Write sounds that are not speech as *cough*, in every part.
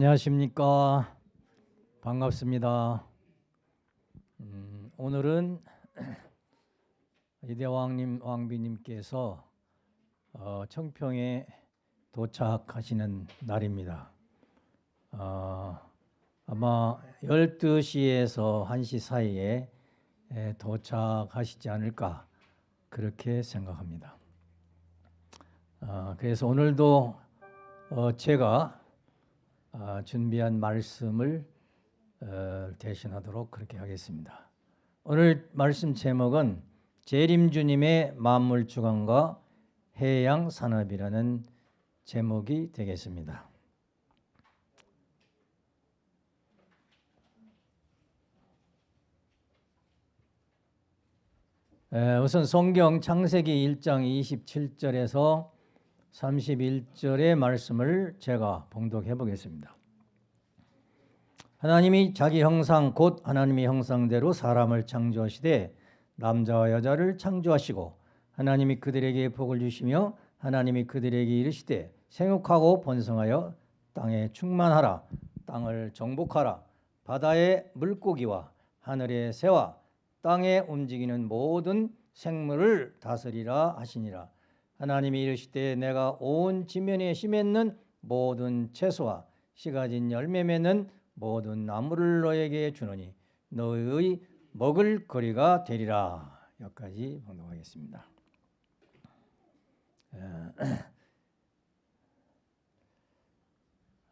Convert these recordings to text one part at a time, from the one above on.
안녕하십니까. 반갑습니다. 음, 오늘은 *clears throat* 이대왕님 왕비님께서 어, 청평에 도착하시는 날입니다. 어, 아마 12시에서 1시 사이에 에, 도착하시지 않을까 그렇게 생각합니다. 어, 그래서 오늘도 어, 제가 어, 준비한 말씀을 어, 대신하도록 그렇게 하겠습니다. 오늘 말씀 제목은 재림주님의 만물 주관과 해양 산업이라는 제목이 되겠습니다. 우선 성경 창세기 1장 27절에서 31절의 말씀을 제가 봉독해 보겠습니다. 하나님이 자기 형상 곧 하나님의 형상대로 사람을 창조하시되 남자와 여자를 창조하시고 하나님이 그들에게 복을 주시며 하나님이 그들에게 이르시되 생육하고 번성하여 땅에 충만하라 땅을 정복하라 바다의 물고기와 하늘의 새와 땅에 움직이는 모든 생물을 다스리라 하시니라 하나님이 이르시되 내가 온 지면에 심했는 모든 채소와 씨가진 열매 맺는 모든 나무를 너에게 주노니 너의 먹을 거리가 되리라. 여기까지 봉독하겠습니다. *clears throat*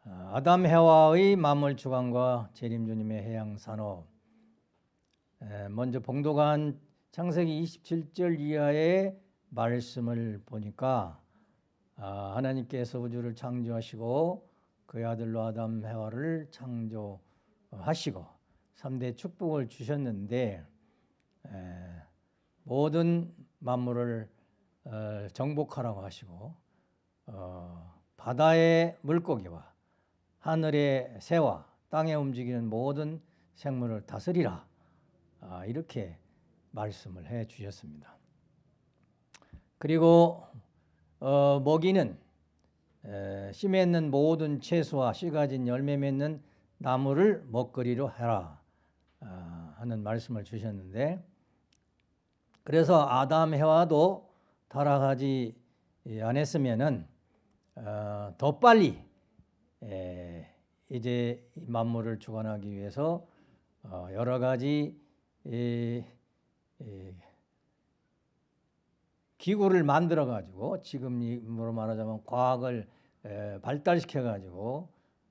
아담 해와의 만물 주관과 재림 주님의 해양 산업 먼저 봉독한 창세기 27절 이하의 말씀을 보니까 아, 하나님께서 우주를 창조하시고 그의 아들로 아담 해와를 창조하시고 3대 축복을 주셨는데 모든 만물을 어, 정복하라고 하시고 어, 바다의 물고기와 하늘의 새와 땅에 움직이는 모든 생물을 다스리라 아, 이렇게 말씀을 해 주셨습니다. 그리고 어, 먹이는 에, 씨 맺는 모든 채소와 씨 가진 열매 맺는 나무를 먹거리로 해라 어, 하는 말씀을 주셨는데 그래서 아담 해와도 타락하지 않았으면은 어, 더 빨리 에, 이제 만물을 주관하기 위해서 어, 여러 가지 이, 이, 기구를 만들어 가지고 지금으로 말하자면 과학을 발달시켜 가지고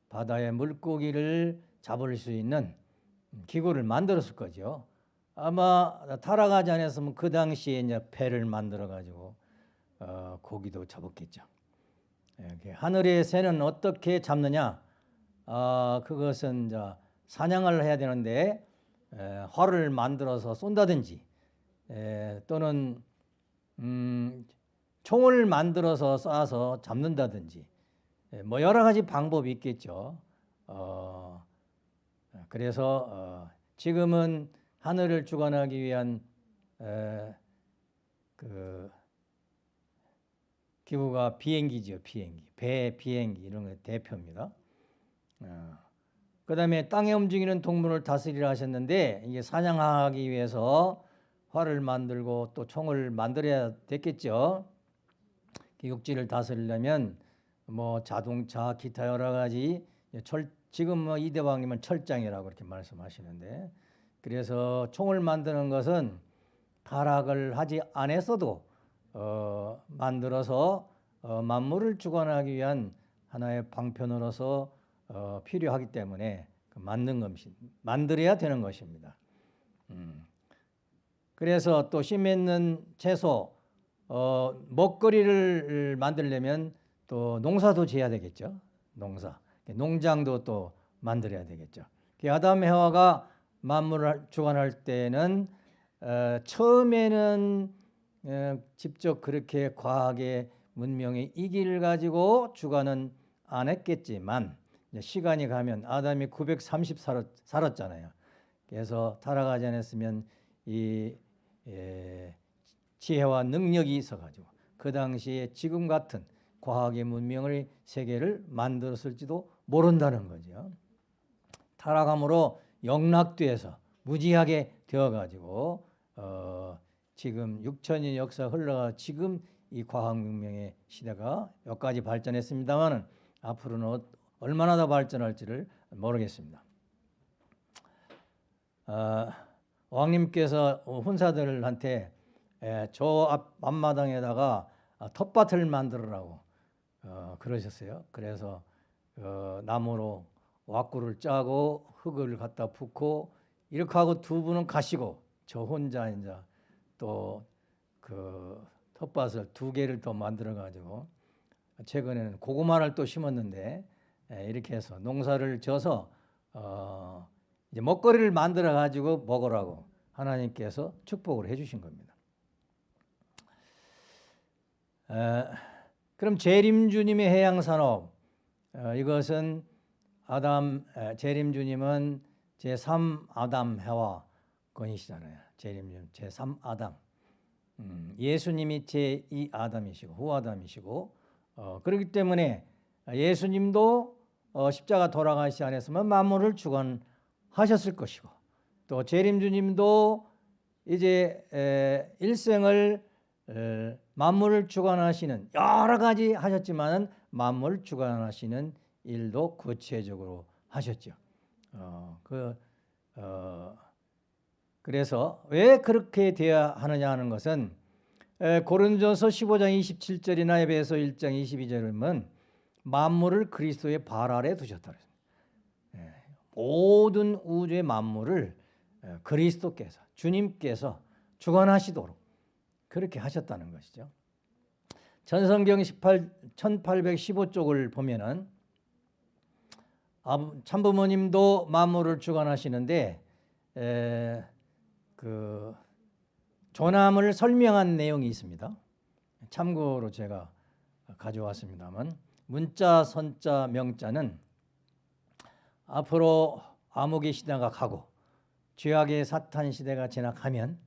바다의 물고기를 잡을 수 있는 기구를 만들었을 거죠. 아마 타락하지 않았으면 그 당시에 이제 배를 만들어 가지고 어, 고기도 잡았겠죠. 하늘의 새는 어떻게 잡느냐? 어, 그것은 이제 사냥을 해야 되는데 에, 활을 만들어서 쏜다든지 에, 또는 음, 총을 만들어서 쏴서 잡는다든지 예, 뭐 여러 가지 방법이 있겠죠. 어, 그래서 어, 지금은 하늘을 주관하기 위한 에, 그 기구가 비행기죠, 비행기, 배, 비행기 이런 게 대표입니다. 어, 그 다음에 땅에 움직이는 동물을 다스리라 하셨는데 이게 사냥하기 위해서 활을 만들고 또 총을 만들어야 됐겠죠. 기국지를 다스리려면 뭐 자동차, 기타 여러 가지 철 지금 뭐 이대왕님은 철장이라고 그렇게 말씀하시는데 그래서 총을 만드는 것은 타락을 하지 않았어도 어, 만들어서 어, 만물을 주관하기 위한 하나의 방편으로서 어, 필요하기 때문에 그 만든 것이 만들어야 되는 것입니다. 음. 그래서 또 씨 맺는 채소, 어, 먹거리를 만들려면 또 농사도 지어야 되겠죠. 농사. 농장도 또 만들어야 되겠죠. 아담 해와가 만물을 주관할 때는 어, 처음에는 어, 직접 그렇게 과학의 문명의 이기를 가지고 주관은 안 했겠지만 시간이 가면 아담이 930 살았, 살았잖아요. 그래서 타락하지 않았으면 이 예, 지혜와 능력이 있어가지고 그 당시에 지금 같은 과학의 문명의 세계를 만들었을지도 모른다는 거죠. 타락함으로 영락돼서 무지하게 되어가지고 어, 지금 6천년 역사 흘러가 지금 이 과학문명의 시대가 여기까지 발전했습니다만 앞으로는 어- 얼마나 더 발전할지를 모르겠습니다. 어, 왕님께서 훈사들한테 에, 저 앞, 앞마당에다가 아, 텃밭을 만들으라고 어, 그러셨어요. 그래서 어, 나무로 왁구를 짜고 흙을 갖다 붓고 이렇게 하고 두 분은 가시고 저 혼자 이제 또 그 텃밭을 두 개를 더 만들어 가지고 최근에는 고구마를 또 심었는데 에, 이렇게 해서 농사를 져서 어, 이제 먹거리를 만들어 가지고 먹으라고 하나님께서 축복을 해 주신 겁니다. 에, 그럼 재림주님의 해양산업 어, 이것은 아담 에, 재림주님은 제3 아담 해와 건이시잖아요. 재림주님 제3 아담. 음, 예수님이 제2 아담이시고 후 아담이시고 어, 그렇기 때문에 예수님도 어, 십자가 돌아가시 안에서만 만물을 주관 하셨을 것이고 또 재림 주님도 이제 에, 일생을 에, 만물을 주관하시는 여러 가지 하셨지만은 만물 주관하시는 일도 구체적으로 하셨죠. 어, 그 어, 그래서 왜 그렇게 되어야 하느냐 하는 것은 에, 고린도서 15장 27절이나 에베소 1장 22절에 보면 만물을 그리스도의 발 아래 두셨다 모든 우주의 만물을 에, 그리스도께서 주님께서 주관하시도록 그렇게 하셨다는 것이죠. 전성경 18, 1815쪽을 보면은 아부- 참부모님도 만물을 주관하시는데 에, 그 조남을 설명한 내용이 있습니다. 참고로 제가 가져왔습니다만 문자, 선자, 명자는 앞으로 암흑의 시대가 가고 죄악의 사탄 시대가 지나가면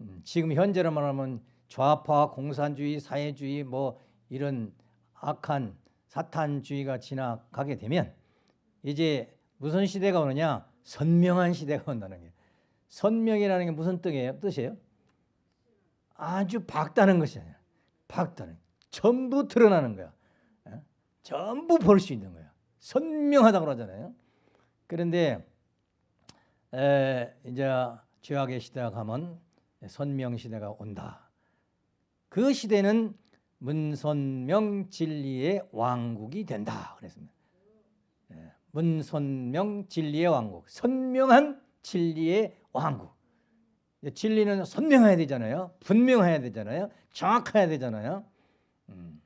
음, 지금 현재로 말하면 좌파, 공산주의, 사회주의 뭐 이런 악한 사탄주의가 지나가게 되면 이제 무슨 시대가 오느냐? 선명한 시대가 온다는 거예요. 선명이라는 게 무슨 뜻이에요? 뜻이에요? 아주 밝다는 것이 아니야. 밝다는 전부 드러나는 거야. 예? 전부 볼 수 있는 거야. 선명하다고 그러잖아요. 그런데 에, 이제 죄악의 시대가 가면 선명 시대가 온다. 그 시대는 문선명 진리의 왕국이 된다. 그랬습니다. 예, 문선명 진리의 왕국, 선명한 진리의 왕국. 예, 진리는 선명해야 되잖아요. 분명해야 되잖아요. 정확해야 되잖아요. 음.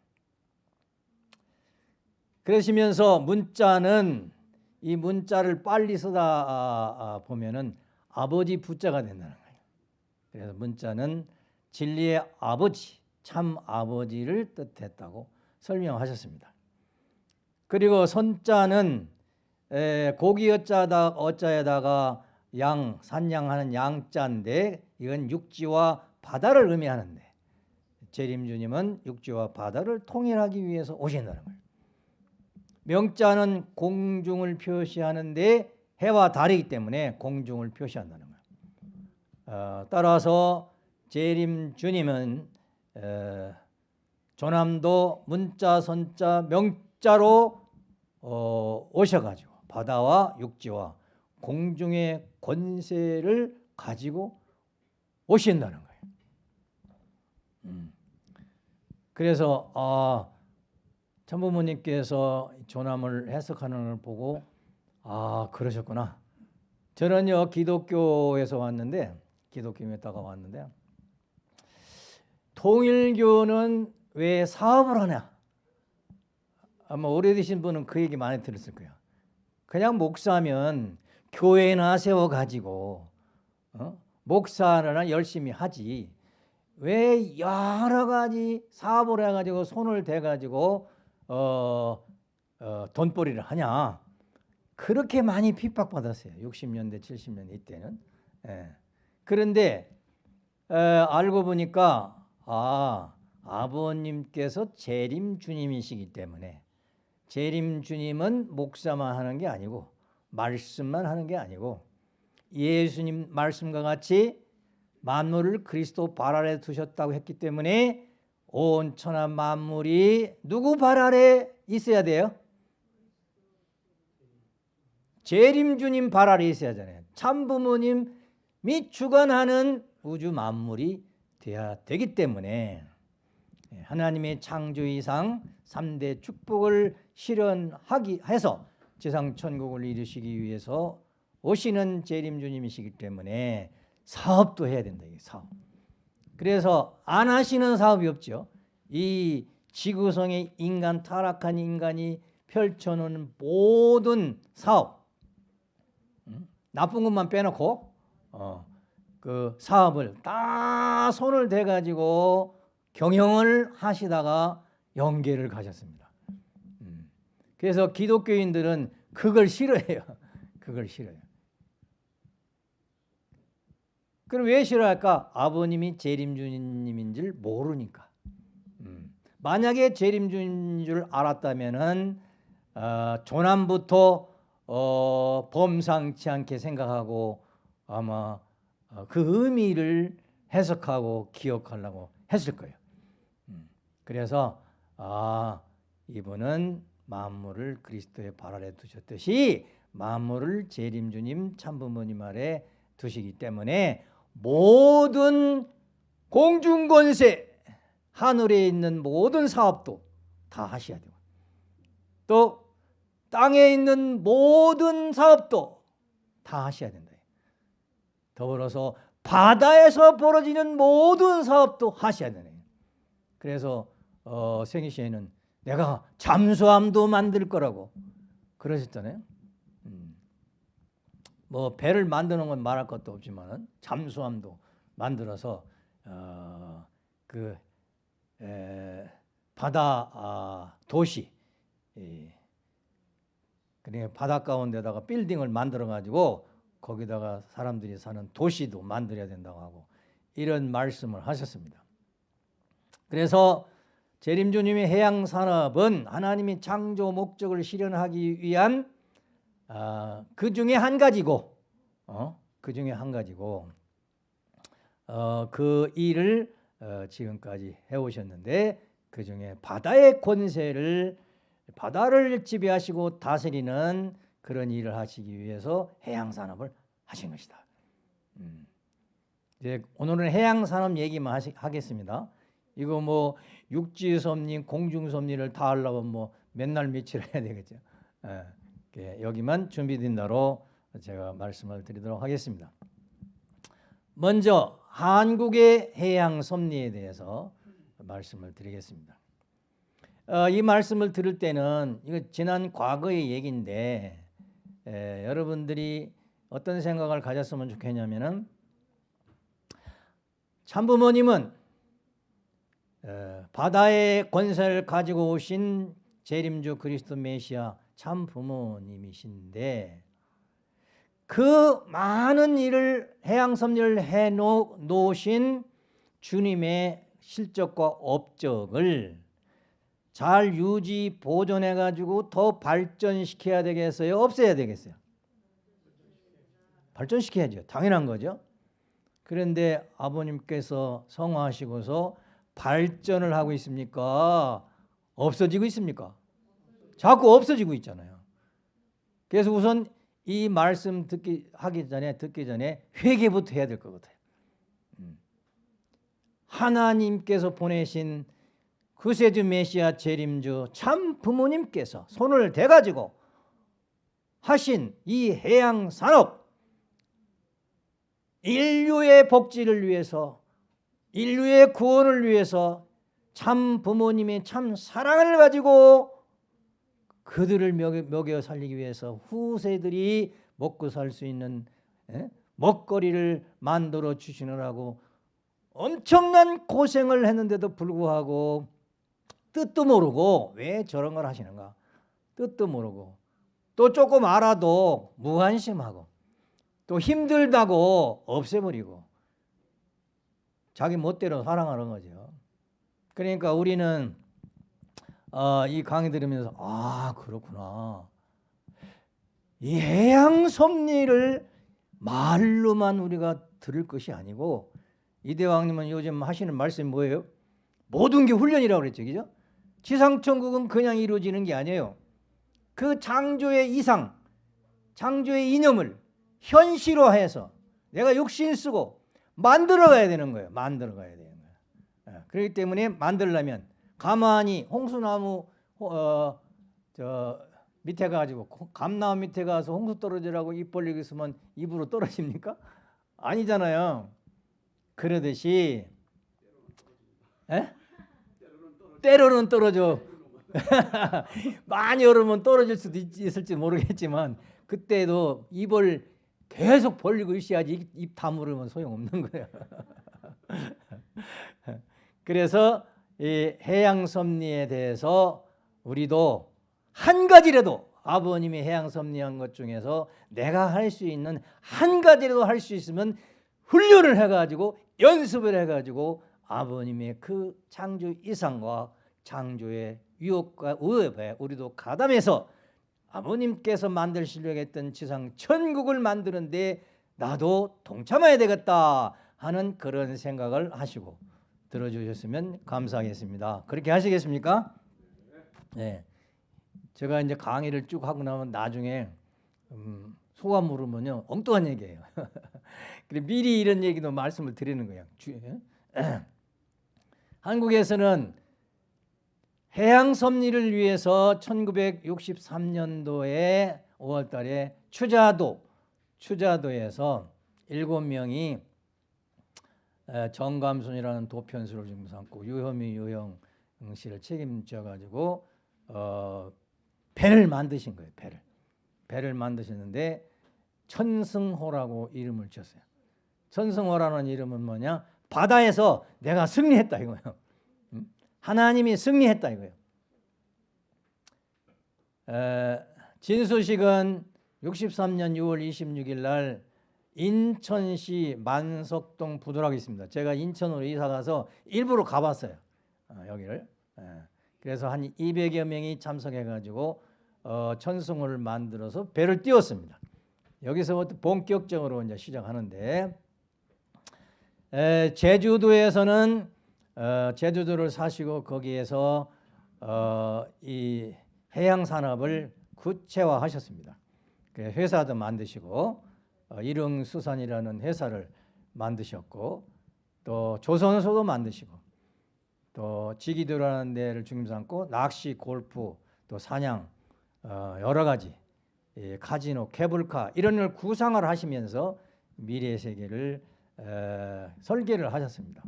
그러시면서 문자는 이 문자를 빨리 쓰다 아, 아, 보면은 아버지 부자가 된다는 거예요. 그래서 문자는 진리의 아버지, 참 아버지를 뜻했다고 설명하셨습니다. 그리고 선자는 에, 고기 어자다 어자에다가 양 산양하는 양자인데 이건 육지와 바다를 의미하는데 재림주님은 육지와 바다를 통일하기 위해서 오신다는 거예요. 명자는 공중을 표시하는데 해와 달이기 때문에 공중을 표시한다는 거예요. 어, 따라서 재림 주님은 어, 조남도 문자, 선자, 명자로 어, 오셔가지고 바다와 육지와 공중의 권세를 가지고 오신다는 거예요. 음. 그래서 아, 참부모님께서 조남을 해석하는 걸 보고 아 그러셨구나. 저는요 기독교에서 왔는데 기독교에다가 왔는데 통일교는 왜 사업을 하냐? 아마 오래되신 분은 그 얘기 많이 들었을 거예요. 그냥 목사면 교회나 세워 가지고 어? 목사나 열심히 하지. 왜 여러 가지 사업을 해가지고 손을 대가지고 어, 어, 돈벌이를 하냐? 그렇게 많이 핍박받았어요. 60년대, 70년대 이때는. 예. 그런데 에, 알고 보니까 아 아버님께서 재림 주님이시기 때문에 재림 주님은 목사만 하는 게 아니고 말씀만 하는 게 아니고 예수님 말씀과 같이 만물을 그리스도 발 아래 두셨다고 했기 때문에 온 천하 만물이 누구 발 아래 있어야 돼요? 재림 주님 발 아래 있어야 하잖아요. 참 부모님이 주관하는 우주 만물이 돼야 되기 때문에 예, 하나님의 창조 이상 3대 축복을 실현하기 해서 지상 천국을 이루시기 위해서 오시는 재림 주님이시기 때문에 사업도 해야 된다. 이 사업. 그래서 안 하시는 사업이 없죠. 이 지구성의 인간 타락한 인간이 펼쳐놓은 모든 사업 음? 나쁜 것만 빼놓고 어, 그 사업을 다 손을 대 가지고 경영을 하시다가 연계를 가셨습니다. 음. 그래서 기독교인들은 그걸 싫어해요. *laughs* 그걸 싫어요. 그럼 왜 싫어할까? 아버님이 재림주님인 줄 모르니까. 음. 만약에 재림주인 줄 알았다면은 어, 조남부터 어, 범상치 않게 생각하고 아마 어, 그 의미를 해석하고 기억하려고 했을 거예요. 음. 그래서 아 이분은 만물을 그리스도의 발 아래 두셨듯이 만물을 재림주님 참부모님 아래 두시기 때문에 모든 공중권세 하늘에 있는 모든 사업도 다 하셔야 되고 또 땅에 있는 모든 사업도 다 하셔야 된다. 더불어서 바다에서 벌어지는 모든 사업도 하셔야 되네. 그래서 어, 생희 씨에는 내가 잠수함도 만들 거라고 그러셨잖아요. 음. 뭐 배를 만드는 건 말할 것도 없지만 잠수함도 만들어서 어, 그 에, 바다 아, 도시 예. 그러니까 바다 가운데다가 빌딩을 만들어 가지고 거기다가 사람들이 사는 도시도 만들어야 된다고 하고 이런 말씀을 하셨습니다. 그래서 재림주님의 해양 산업은 하나님이 창조 목적을 실현하기 위한 어, 그 중에 한 가지고 어? 그 중에 한 가지고 어, 그 일을 어, 지금까지 해오셨는데 그 중에 바다의 권세를 바다를 지배하시고 다스리는 그런 일을 하시기 위해서 해양 산업을 하신 것이다. 음. 이제 오늘은 해양 산업 얘기만 하시, 하겠습니다. 이거 뭐 육지 섭리, 공중 섭리를 다 하려면 뭐 맨날 며칠 해야 되겠죠. 예, 여기만 준비된 대로 제가 말씀을 드리도록 하겠습니다. 먼저 한국의 해양 섭리에 대해서 말씀을 드리겠습니다. 어, 이 말씀을 들을 때는 이거 지난 과거의 얘기인데 에, 여러분들이 어떤 생각을 가졌으면 좋겠냐면은 참부모님은 에, 바다의 권세를 가지고 오신 재림주 그리스도 메시아 참 부모님이신데 그 많은 일을 해양 섭리를 해 놓으신 주님의 실적과 업적을 잘 유지 보존해 가지고 더 발전시켜야 되겠어요? 없애야 되겠어요? 발전시켜야죠. 당연한 거죠. 그런데 아버님께서 성화하시고서 발전을 하고 있습니까? 없어지고 있습니까? 자꾸 없어지고 있잖아요. 그래서 우선 이 말씀 듣기 하기 전에 듣기 전에 회개부터 해야 될 것 같아요. 음. 하나님께서 보내신 구세주 메시아 재림주 참 부모님께서 손을 대가지고 하신 이 해양 산업 인류의 복지를 위해서 인류의 구원을 위해서 참 부모님의 참 사랑을 가지고 그들을 먹여, 살리기 위해서 후세들이 먹고 살 수 있는 에? 먹거리를 만들어 주시느라고 엄청난 고생을 했는데도 불구하고 뜻도 모르고 왜 저런 걸 하시는가 뜻도 모르고 또 조금 알아도 무관심하고 또 힘들다고 없애버리고 자기 멋대로 사랑하는 거죠 그러니까 우리는 어, 이 강의 들으면서 아 그렇구나. 이 해양 섭리를 말로만 우리가 들을 것이 아니고 이대왕님은 요즘 하시는 말씀이 뭐예요? 모든 게 훈련이라고 그랬죠, 그죠? 지상천국은 그냥 이루어지는 게 아니에요. 그 창조의 이상, 창조의 이념을 현실화해서 내가 욕심 쓰고 만들어가야 되는 거예요. 만들어가야 되는 거예요. 예, 그렇기 때문에 만들려면 가만히 홍수나무 어, 저 밑에 가지고 감나무 밑에 가서 홍수 떨어지라고 입 벌리고 있으면 입으로 떨어집니까? *laughs* 아니잖아요. 그러듯이 에? 때로는 떨어져. *laughs* 많이 얼으면 떨어질 수도 있, 있을지 모르겠지만 그때도 입을 계속 벌리고 있어야지 입, 입 다물으면 소용없는 거예요. *laughs* 그래서 이 해양 섭리에 대해서 우리도 한 가지라도 아버님이 해양 섭리한 것 중에서 내가 할 수 있는 한 가지라도 할 수 있으면 훈련을 해가지고 연습을 해가지고 아버님의 그 창조 이상과 창조의 유혹과 의협에 우리도 가담해서 아버님께서 만들시려고 했던 지상 천국을 만드는데 나도 동참해야 되겠다 하는 그런 생각을 하시고 들어주셨으면 감사하겠습니다. 그렇게 하시겠습니까? 네. 제가 이제 강의를 쭉 하고 나면 나중에 음, 소감 물으면요 엉뚱한 얘기예요. *laughs* 그래 미리 이런 얘기도 말씀을 드리는 거예요. *clears throat* 한국에서는 해양 섭리를 위해서 1963년도에 5월달에 추자도 추자도에서 일곱 명이 정감순이라는 도편수를 지금 삼고 유혐이 유형 씨를 책임져 가지고 어, 배를 만드신 거예요. 배를 배를 만드셨는데 천승호라고 이름을 지었어요. 천승호라는 이름은 뭐냐? 바다에서 내가 승리했다 이거예요. 하나님이 승리했다 이거예요. 에, 진수식은 63년 6월 26일 날 인천시 만석동 부두락에 있습니다. 제가 인천으로 이사 가서 일부러 가봤어요. 어, 여기를. 에, 그래서 한 200여 명이 참석해 가지고 어, 천승호를 만들어서 배를 띄웠습니다. 여기서부터 본격적으로 이제 시작하는데 에, 제주도에서는 어, 제주도를 사시고 거기에서 어, 이 해양 산업을 구체화하셨습니다. 그 회사도 만드시고 어, 일흥수산이라는 회사를 만드셨고 또 조선소도 만드시고 또 지기도라는 데를 중심 삼고 낚시, 골프, 또 사냥 어, 여러 가지 예, 카지노, 케블카 이런 걸 구상을 하시면서 미래 세계를 에, 설계를 하셨습니다.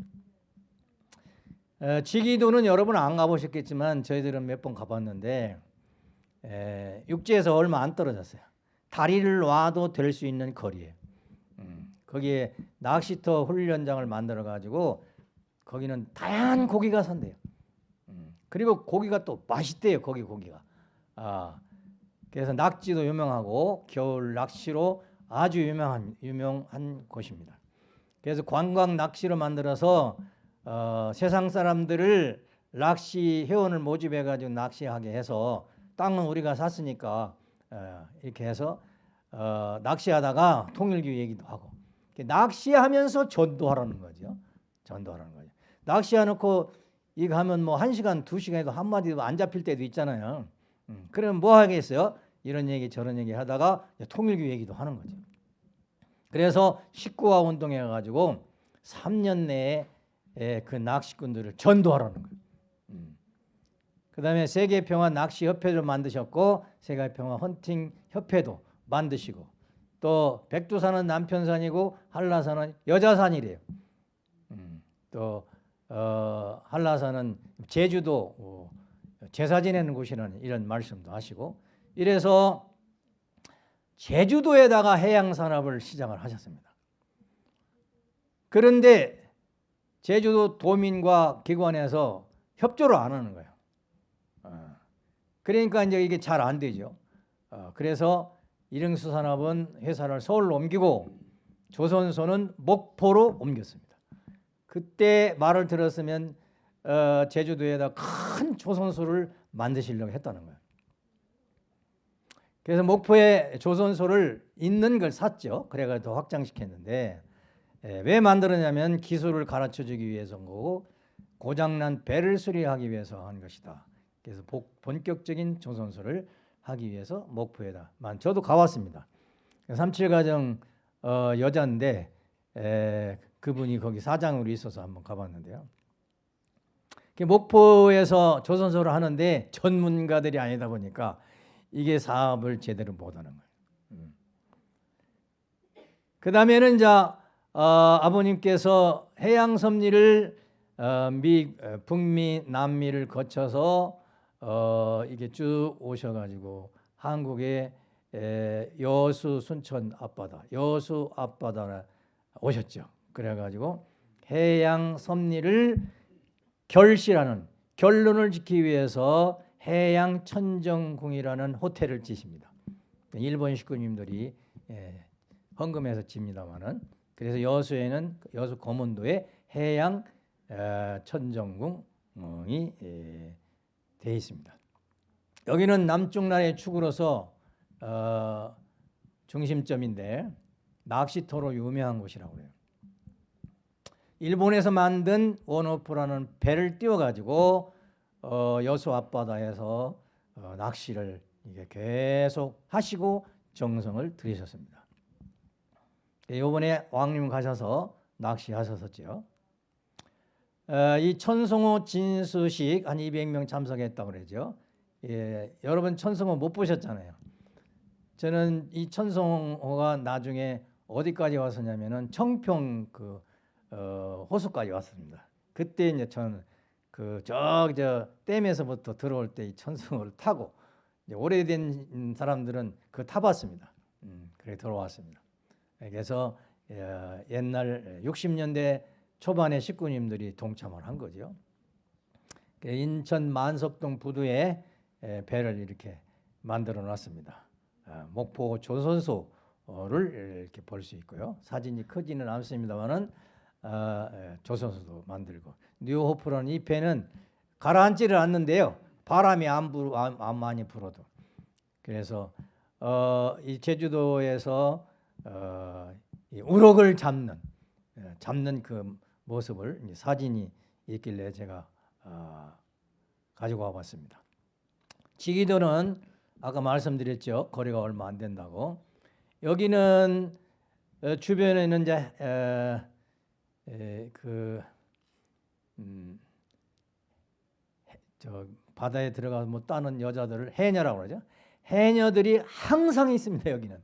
에, 지기도는 여러분 안 가보셨겠지만 저희들은 몇 번 가봤는데 에, 육지에서 얼마 안 떨어졌어요. 다리를 놔도 될 수 있는 거리에 음, 거기에 낚시터 훈련장을 만들어 가지고 거기는 다양한 고기가 산대요. 음, 그리고 고기가 또 맛있대요. 거기 고기가. 아, 그래서 낙지도 유명하고 겨울 낚시로 아주 유명한 유명한 곳입니다. 그래서 관광 낚시로 만들어서 어, 세상 사람들을 낚시 회원을 모집해 가지고 낚시하게 해서 땅은 우리가 샀으니까 어, 이렇게 해서 어, 낚시하다가 통일교 얘기도 하고 낚시하면서 전도하라는 거죠. 전도하라는 거죠. 낚시해놓고 이거 하면 뭐 한 시간 두 시간에도 한 마디도 안 잡힐 때도 있잖아요. 음, 그러면 뭐 하겠어요? 이런 얘기 저런 얘기 하다가 통일교 얘기도 하는 거죠. 그래서 식구화 운동해 가지고 3년 내에 그 낚시꾼들을 전도하라는 거예요. 음. 그다음에 세계평화 낚시협회를 만드셨고 세계평화 헌팅 협회도 만드시고 또 백두산은 남편산이고 한라산은 여자산이래요. 음. 또 어, 한라산은 제주도 어, 제사 지내는 곳이라는 이런 말씀도 하시고 이래서 제주도에다가 해양 산업을 시작을 하셨습니다. 그런데 제주도 도민과 기관에서 협조를 안 하는 거예요. 어, 그러니까 이제 이게 잘 안 되죠. 어, 그래서 일흥수산업은 회사를 서울로 옮기고 조선소는 목포로 옮겼습니다. 그때 말을 들었으면 어, 제주도에다 큰 조선소를 만드시려고 했다는 거예요. 그래서 목포에 조선소를 있는 걸 샀죠. 그래가 더 확장시켰는데 예, 왜 만들었냐면 기술을 가르쳐주기 위해서인 거고 고장난 배를 수리하기 위해서 한 것이다. 그래서 복, 본격적인 조선소를 하기 위해서 목포에다 만 저도 가봤습니다. 삼칠가정 어, 여자인데 에, 그분이 거기 사장으로 있어서 한번 가봤는데요. 그 목포에서 조선소를 하는데 전문가들이 아니다 보니까 이게 사업을 제대로 못하는 거예요. 음. 그 다음에는 이제 어, 아버님께서 해양 섭리를 어, 미 어, 북미 남미를 거쳐서 어, 이게 쭉 오셔가지고 한국의 에, 여수 순천 앞바다, 여수 앞바다에 오셨죠. 그래가지고 해양 섭리를 결실하는 결론을 짓기 위해서 해양 천정궁이라는 호텔을 지십니다. 일본 식구님들이 예, 헌금해서 집니다만은 그래서 여수에는 여수 거문도에 해양 어, 천정궁이 예, 되어 있습니다. 여기는 남쪽 나라의 축으로서 어, 중심점인데 낚시터로 유명한 곳이라고 해요. 일본에서 만든 원오프라는 배를 띄워가지고 어, 여수 앞바다에서 어, 낚시를 이게 계속 하시고 정성을 들이셨습니다. 이번에 왕님 가셔서 낚시하셨었죠. 어, 이 천성호 진수식 한 200명 참석했다고 그러죠. 예, 여러분 천성호 못 보셨잖아요. 저는 이 천성호가 나중에 어디까지 왔었냐면은 청평 그 어, 호수까지 왔습니다. 그때 이제 저는 그 저기 저 댐에서부터 들어올 때 이 천성호를 타고 오래된 사람들은 그 타봤습니다. 음, 그래 들어왔습니다. 그래서 어, 옛날 60년대 초반에 식구님들이 동참을 한 거죠. 그 인천 만석동 부두에 배를 이렇게 만들어 놨습니다. 아, 목포 조선소를 이렇게 볼 수 있고요. 사진이 크지는 않습니다만은 아, 조선소도 만들고 뉴호프라는 이 배는 가라앉지를 않는데요. 바람이 안, 불, 안, 안 많이 불어도 그래서 어, 이 제주도에서 어, 이 우럭을 잡는 잡는 그 모습을 사진이 있길래 제가 어, 가지고 와봤습니다. 지기도는 아까 말씀드렸죠. 거리가 얼마 안 된다고. 여기는 어, 주변에는 이제 에, 에, 그 음, 저 바다에 들어가서 뭐 따는 여자들을 해녀라고 그러죠. 해녀들이 항상 있습니다. 여기는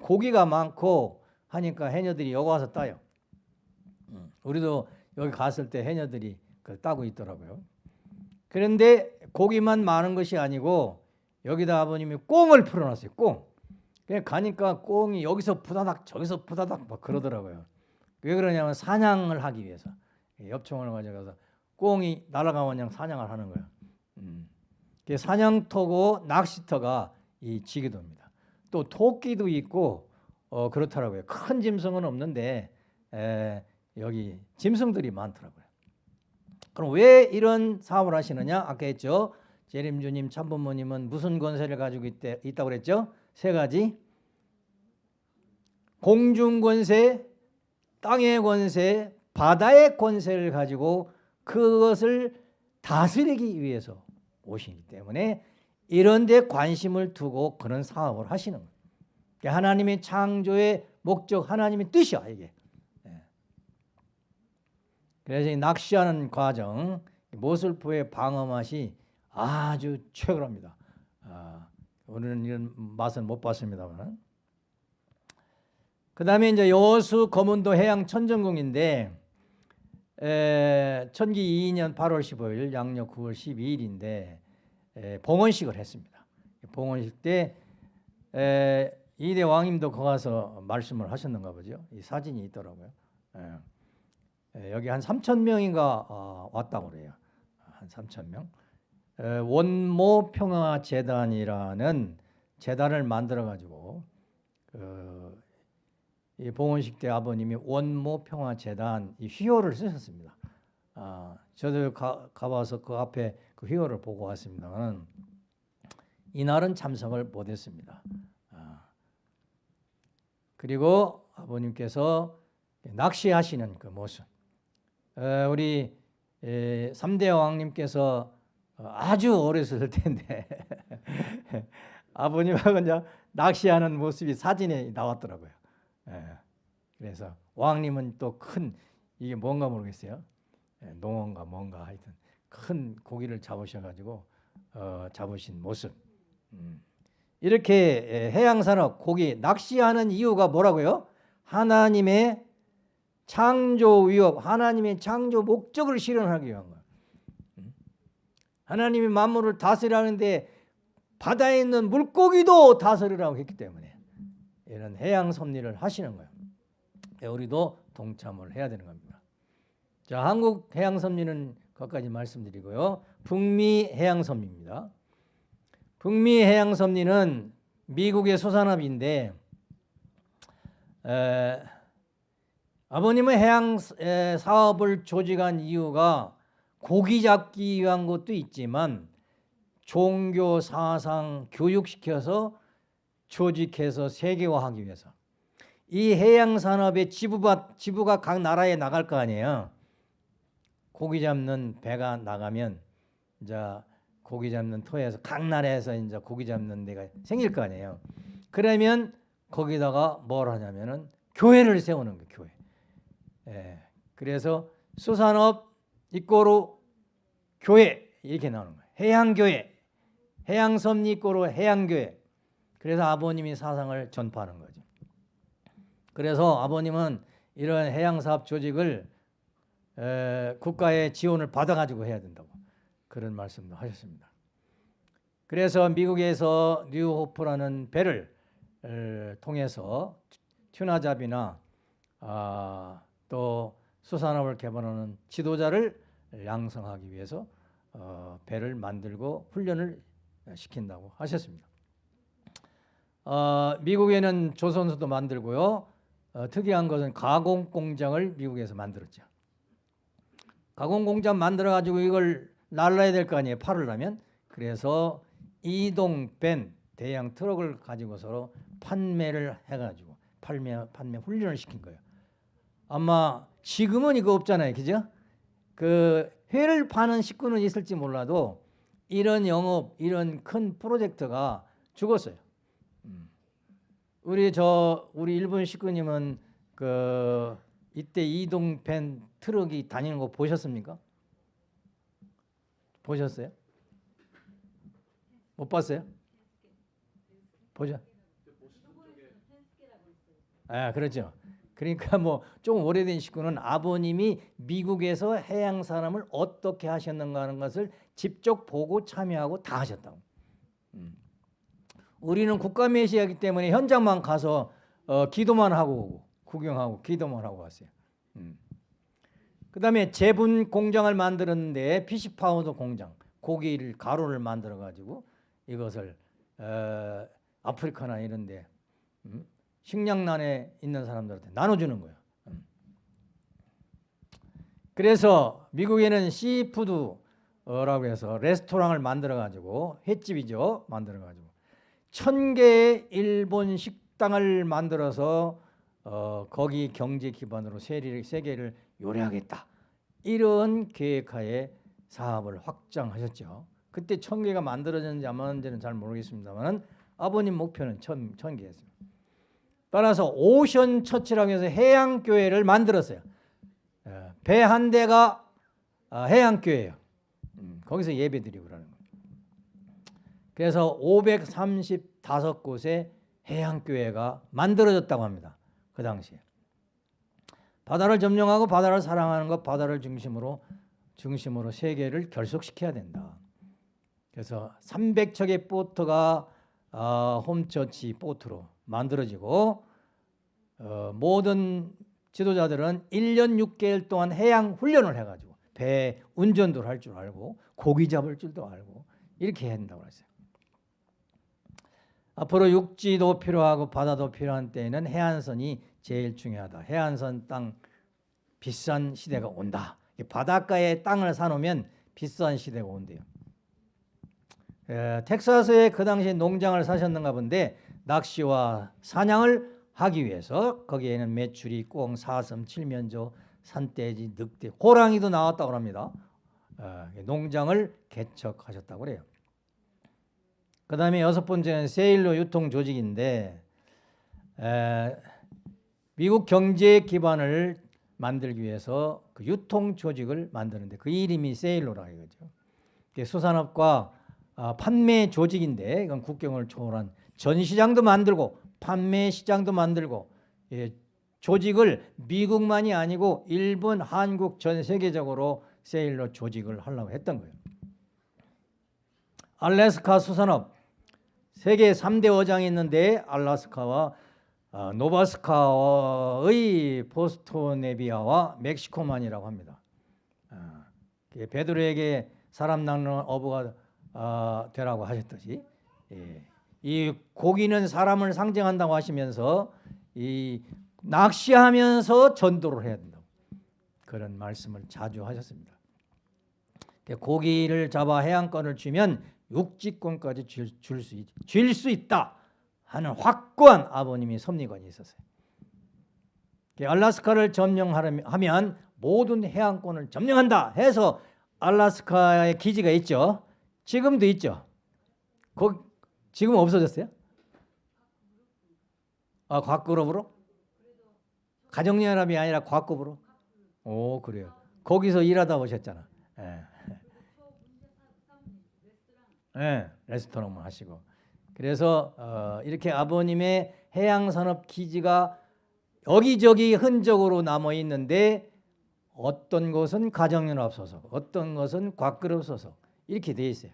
고기가 많고 하니까 해녀들이 여기 와서 따요. 음, 우리도 여기 갔을 때 해녀들이 그걸 따고 있더라고요. 그런데 고기만 많은 것이 아니고 여기다 아버님이 꽁을 풀어놨어요. 꽁. 그냥 가니까 꽁이 여기서 부다닥 저기서 부다닥 막 그러더라고요. 왜 그러냐면 사냥을 하기 위해서 엽총을 가져가서 꽁이 날아가면 그냥 사냥을 하는 거예요. 음. 사냥터고 낚시터가 이 지기도입니다. 또 토끼도 있고 어, 그렇더라고요. 큰 짐승은 없는데 에, 여기 짐승들이 많더라고요. 그럼 왜 이런 사업을 하시느냐? 아까 했죠. 재림주님, 참부모님은 무슨 권세를 가지고 있대, 있다고 그랬죠? 세 가지. 공중 권세, 땅의 권세, 바다의 권세를 가지고 그것을 다스리기 위해서 오시기 때문에 이런 데 관심을 두고 그런 사업을 하시는 거예요. 하나님의 창조의 목적, 하나님의 뜻이야 이게. 예. 그래서 낚시하는 과정, 모슬포의 방어 맛이 아주 최고랍니다. 아, 우리는 이런 맛은 못 봤습니다만. 그 다음에 이제 여수 검은도 해양 천정궁인데 에, 천기 2년 8월 15일 양력 9월 12일인데 에, 봉헌식을 했습니다. 봉헌식 때 에, 이대 왕님도 거 가서 말씀을 하셨는가 보죠. 이 사진이 있더라고요. 에, 여기 한 3천 명인가 어, 왔다고 그래요. 한 3천 명. 원모 평화 재단이라는 재단을 만들어 가지고 그 봉헌식 때 아버님이 원모 평화 재단 이 휘호를 쓰셨습니다. 아, 저도 가, 가봐서 그 앞에 그 휘호를 보고 왔습니다만 이날은 참석을 못했습니다. 아, 그리고 아버님께서 낚시하시는 그 모습 어, 우리 에, 3대 왕님께서 어, 아주 어렸을 텐데 *laughs* 아버님하고 이제 낚시하는 모습이 사진에 나왔더라고요. 예, 그래서 왕님은 또 큰 이게 뭔가 모르겠어요. 예, 농어인가 뭔가 하여튼 큰 고기를 잡으셔가지고 어, 잡으신 모습. 음. 이렇게 예, 해양산업 고기 낚시하는 이유가 뭐라고요? 하나님의 창조 위협, 하나님의 창조 목적을 실현하기 위한 거예요. 음. 하나님이 만물을 다스리라는데 바다에 있는 물고기도 다스리라고 했기 때문에 이런 해양 섭리를 하시는 거예요. 예, 우리도 동참을 해야 되는 겁니다. 자, 한국 해양 섭리는 거기까지 말씀드리고요. 북미 해양 섭리입니다. 북미 해양 섭리는 미국의 소산업인데 에, 아버님은 해양 에, 사업을 조직한 이유가 고기 잡기 위한 것도 있지만 종교 사상 교육시켜서 조직해서 세계화하기 위해서 이 해양 산업의 지부가 지부가 각 나라에 나갈 거 아니에요. 고기 잡는 배가 나가면 이제 고기 잡는 터에서 각 나라에서 이제 고기 잡는 데가 생길 거 아니에요. 그러면 거기다가 뭘 하냐면은 교회를 세우는 거예요. 교회. 예. 그래서 수산업 이꼬로 교회 이렇게 나오는 거예요. 해양교회, 해양섭리 이꼬로 해양교회. 그래서 아버님이 사상을 전파하는 거죠. 그래서 아버님은 이런 해양사업 조직을 에, 국가의 지원을 받아가지고 해야 된다고 그런 말씀도 하셨습니다. 그래서 미국에서 뉴호프라는 배를 에, 통해서 튜나잡이나 아, 또 수산업을 개발하는 지도자를 양성하기 위해서 어, 배를 만들고 훈련을 시킨다고 하셨습니다. 어, 미국에는 조선소도 만들고요. 어, 특이한 것은 가공 공장을 미국에서 만들었죠. 가공 공장 만들어 가지고 이걸 날라야 될 거 아니에요. 팔으려면. 그래서 이동 밴 대형 트럭을 가지고서 판매를 해 가지고 판매 판매 훈련을 시킨 거예요. 아마 지금은 이거 없잖아요. 그죠? 그 회를 파는 식구는 있을지 몰라도 이런 영업, 이런 큰 프로젝트가 죽었어요. 음. 우리 저 우리 일본 식구님은 그 이때 이동 밴 트럭이 다니는 거 보셨습니까? 보셨어요? 못 봤어요? 보죠? 아 그렇죠. 그러니까 뭐좀 오래된 식구는 아버님이 미국에서 해양 산업을 어떻게 하셨는가 하는 것을 직접 보고 참여하고 다 하셨다고. 음. 우리는 국가 메시아이기 때문에 현장만 가서 어, 기도만 하고 오고 구경하고 기도만 하고 왔어요. 음. 그 다음에 제분 공장을 만들었는데 fish powder 공장 고기를 가루를 만들어 가지고 이것을 어, 아프리카나 이런데 음? 식량난에 있는 사람들한테 나눠주는 거예요. 음. 그래서 미국에는 seafood라고 해서 레스토랑을 만들어 가지고 횟집이죠 만들어 가지고 천 개의 일본 식당을 만들어서 어, 거기 경제 기반으로 세계를, 세계를 요리하겠다 이런 계획하에 사업을 확장하셨죠. 그때 천 개가 만들어졌는지 안 만들어졌는지는 잘 모르겠습니다만 아버님 목표는 천, 천 개였습니다. 따라서 오션 처치라고 해서 해양교회를 만들었어요. 어, 배한 대가 어, 해양교회예요. 음, 거기서 예배 드리고 그러는 거예요. 그래서 535곳의 해양교회가 만들어졌다고 합니다. 그 당시에. 바다를 점령하고 바다를 사랑하는 것, 바다를 중심으로 중심으로 세계를 결속시켜야 된다. 그래서 300척의 보트가 어, 홈처치 보트로 만들어지고 어, 모든 지도자들은 1년 6개월 동안 해양 훈련을 해가지고 배 운전도 할 줄 알고 고기 잡을 줄도 알고 이렇게 된다고 했어요. 앞으로 육지도 필요하고 바다도 필요한 때에는 해안선이 제일 중요하다. 해안선 땅 비싼 시대가 온다. 바닷가에 땅을 사놓으면 비싼 시대가 온대요. 에, 텍사스에 그 당시 농장을 사셨는가 본데 낚시와 사냥을 하기 위해서 거기에는 메추리, 꽁, 사슴, 칠면조, 산돼지, 늑대, 호랑이도 나왔다고 합니다. 어, 농장을 개척하셨다고 그래요. 그 다음에 여섯 번째는 세일로 유통 조직인데 에, 미국 경제 기반을 만들기 위해서 그 유통 조직을 만드는데 그 이름이 세일로라 이거죠. 수산업과 아, 판매 조직인데 이건 국경을 초월한 전시장도 만들고 판매 시장도 만들고 예, 조직을 미국만이 아니고 일본, 한국 전 세계적으로 세일로 조직을 하려고 했던 거예요. 알래스카 수산업 세계 3대 어장이 있는데 알라스카와 어, 노바스카의 포스토네비아와 멕시코만이라고 합니다. 어, 베드로에게 사람 낚는 어부가 어, 되라고 하셨듯이 예. 이 고기는 사람을 상징한다고 하시면서 이 낚시하면서 전도를 해야 된다고 그런 말씀을 자주 하셨습니다. 고기를 잡아 해안권을 쥐면 육지권까지 줄수 쥘수 있다 하는 확고한 아버님이 섭리관이 있었어요. 알라스카를 점령하면 모든 해안권을 점령한다 해서 알라스카에 기지가 있죠. 지금도 있죠. 거, 지금 없어졌어요? 아, 과그룹으로? 가정연합이 아니라 과급으로? 오, 그래요. 거기서 일하다 오셨잖아. 예. 예, 레스토랑만 하시고. 그래서 어, 이렇게 아버님의 해양산업 기지가 여기저기 흔적으로 남아 있는데 어떤 것은 가정연합 소속, 어떤 것은 과그룹 소속 이렇게 돼 있어요.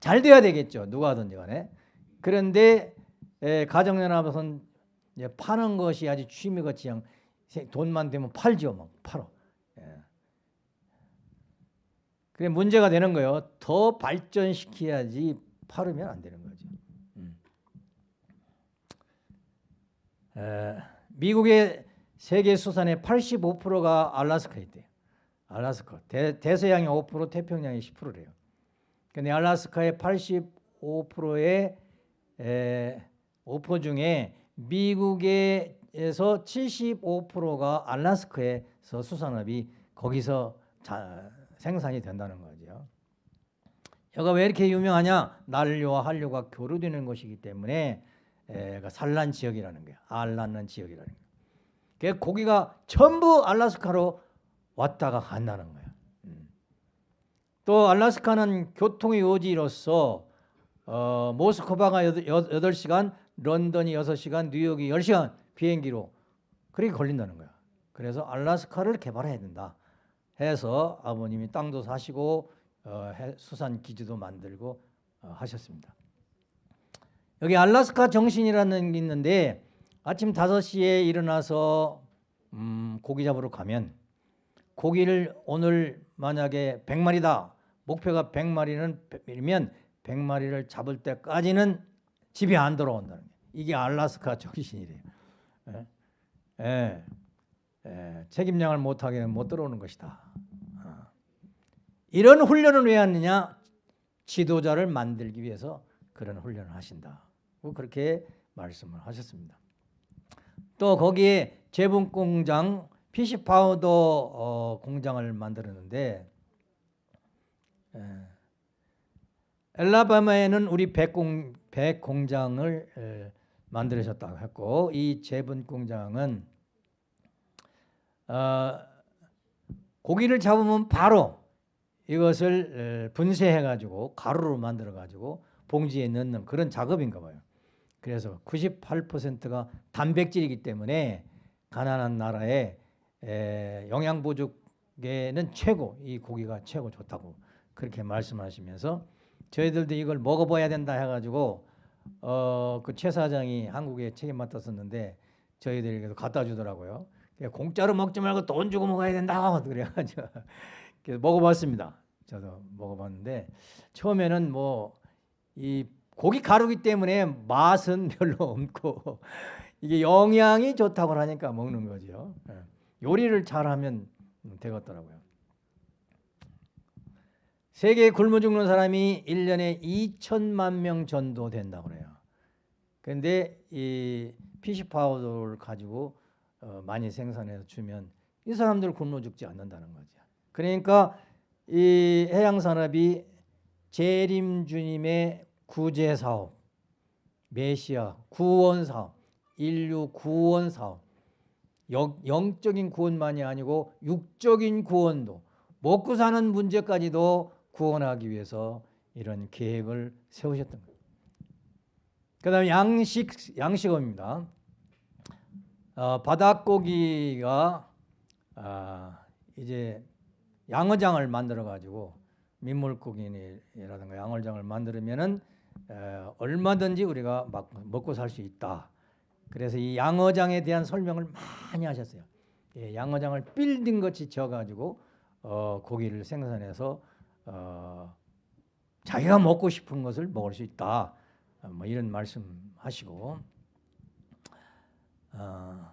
잘 돼야 되겠죠. 누가 하든지 간에. 그런데 가정연합은 파는 것이 아주 취미같이 그냥 돈만 되면 팔죠. 막 팔어. 예. 그래 문제가 되는 거예요. 더 발전시켜야지 팔으면 안 되는 거죠. 음. 에, 미국의 세계 수산의 85%가 알라스카에 있대요. 알라스카. 대, 대서양이 5%, 태평양이 10%래요. 근데 알라스카의 85%의 에, 5% 중에 미국에서 75%가 알라스카에서 수산업이 거기서 자, 생산이 된다는 거죠. 여가 왜 이렇게 유명하냐? 난류와 한류가 교류되는 것이기 때문에 에, 산란 지역이라는 거야. 알 낳는 지역이라는 거야. 그 고기가 전부 알라스카로 왔다가 간다는 거야. 또 알라스카는 교통의 요지로서 어, 모스크바가 8시간, 런던이 6시간, 뉴욕이 10시간 비행기로 그렇게 걸린다는 거야. 그래서 알라스카를 개발해야 된다 해서 아버님이 땅도 사시고 어, 수산 기지도 만들고 어, 하셨습니다. 여기 알라스카 정신이라는 게 있는데 아침 5시에 일어나서 음, 고기 잡으러 가면 고기를 오늘 만약에 100마리다 목표가 100마리는 면 100마리를 잡을 때까지는 집에 안 돌아온다는 게 이게 알라스카 정신이래요. 예? 예. 예. 책임량을 못하게 못 들어오는 것이다. 어. 이런 훈련을 왜 하느냐? 지도자를 만들기 위해서 그런 훈련을 하신다. 그렇게 말씀을 하셨습니다. 또 거기에 제분 공장, fish powder 어, 공장을 만들었는데 예. 앨라배마에는 우리 배 공, 배 공장을 만들으셨다고 했고 이 제분 공장은 어, 고기를 잡으면 바로 이것을 분쇄해 가지고 가루로 만들어 가지고 봉지에 넣는 그런 작업인가 봐요. 그래서 98%가 단백질이기 때문에 가난한 나라에 영양 보조에는 최고 이 고기가 최고 좋다고 그렇게 말씀하시면서 저희들도 이걸 먹어봐야 된다 해가지고 어, 그 최 사장이 한국에 책임 맡았었는데 저희들에게도 갖다 주더라고요. 공짜로 먹지 말고 돈 주고 먹어야 된다 *laughs* 그래가지고 그래서 먹어봤습니다. 저도 먹어봤는데 처음에는 뭐 이 고기 가루기 때문에 맛은 *laughs* 별로 없고 이게 영양이 좋다고 하니까 먹는 거죠. 예. 요리를 잘하면 음, 되겠더라고요. 세계에 굶어 죽는 사람이 1년에 2천만 명 전도 된다고 그래요. 근데 이 피시 파우더를 가지고 어, 많이 생산해서 주면 이 사람들 굶어 죽지 않는다는 거죠. 그러니까 이 해양 산업이 재림 주님의 구제 사업, 메시아 구원 사업, 인류 구원 사업, 영, 영적인 구원만이 아니고 육적인 구원도 먹고 사는 문제까지도 구원하기 위해서 이런 계획을 세우셨던 거예요. 그 다음에 양식 양식업입니다. 어, 바닷고기가 아, 이제 양어장을 만들어 가지고 민물고기라든가 양어장을 만들면은 에, 얼마든지 우리가 막 먹고 살 수 있다. 그래서 이 양어장에 대한 설명을 많이 하셨어요. 예, 양어장을 빌딩 같이 지어 가지고 어, 고기를 생산해서 어, 자기가 먹고 싶은 것을 먹을 수 있다. 어, 뭐 이런 말씀하시고 어,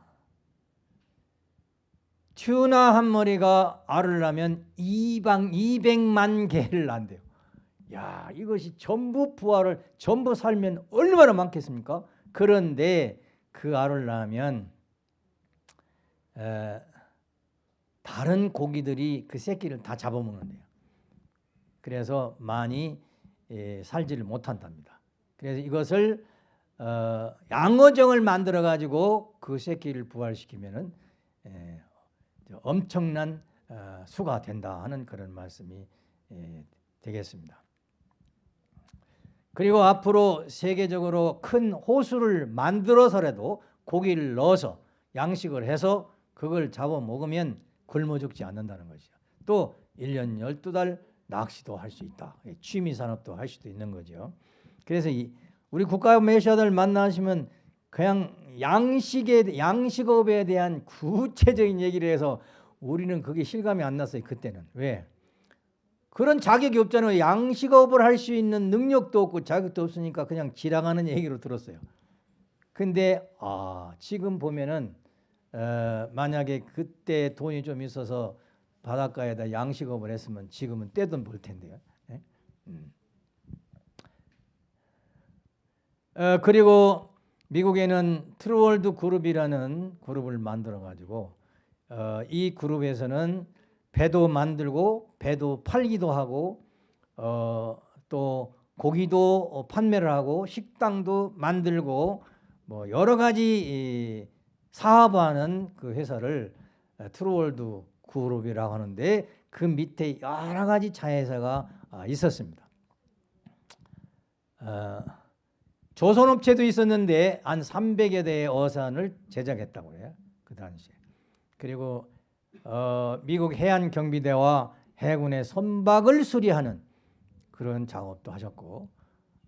튜나 한 마리가 알을 낳으면 2방 200만 개를 낳는대요. 야, 이것이 전부 부활을 전부 살면 얼마나 많겠습니까? 그런데 그 알을 낳으면 에, 다른 고기들이 그 새끼를 다 잡아먹는데요. 그래서 많이 에, 살지를 못한답니다. 그래서 이것을 어, 양어정을 만들어 가지고 그 새끼를 부활시키면은 에, 엄청난 어, 수가 된다 하는 그런 말씀이 에, 되겠습니다. 그리고 앞으로 세계적으로 큰 호수를 만들어서라도 고기를 넣어서 양식을 해서 그걸 잡아 먹으면 굶어 죽지 않는다는 것이죠. 또 1년 12달 낚시도 할 수 있다. 취미 산업도 할 수도 있는 거죠. 그래서 이 우리 국가 매셔들 만나시면 그냥 양식에 양식업에 대한 구체적인 얘기를 해서 우리는 그게 실감이 안 났어요. 그때는. 왜? 그런 자격이 없잖아요. 양식업을 할 수 있는 능력도 없고 자격도 없으니까 그냥 지나가는 얘기로 들었어요. 근데 아, 지금 보면은 어, 만약에 그때 돈이 좀 있어서 바닷가에다 양식업을 했으면 지금은 떼돈 벌 텐데요. 네? 음. 어, 그리고 미국에는 True World 그룹이라는 그룹을 만들어 가지고 어, 이 그룹에서는 배도 만들고 배도 팔기도 하고 어, 또 고기도 판매를 하고 식당도 만들고 뭐 여러 가지 사업하는 그 회사를 True World 그룹이라고 하는데 그 밑에 여러 가지 자회사가 아, 있었습니다. 어, 조선업체도 있었는데 한 300여 대의 어선을 제작했다고 해요. 그 당시에. 그리고 어, 미국 해안 경비대와 해군의 선박을 수리하는 그런 작업도 하셨고,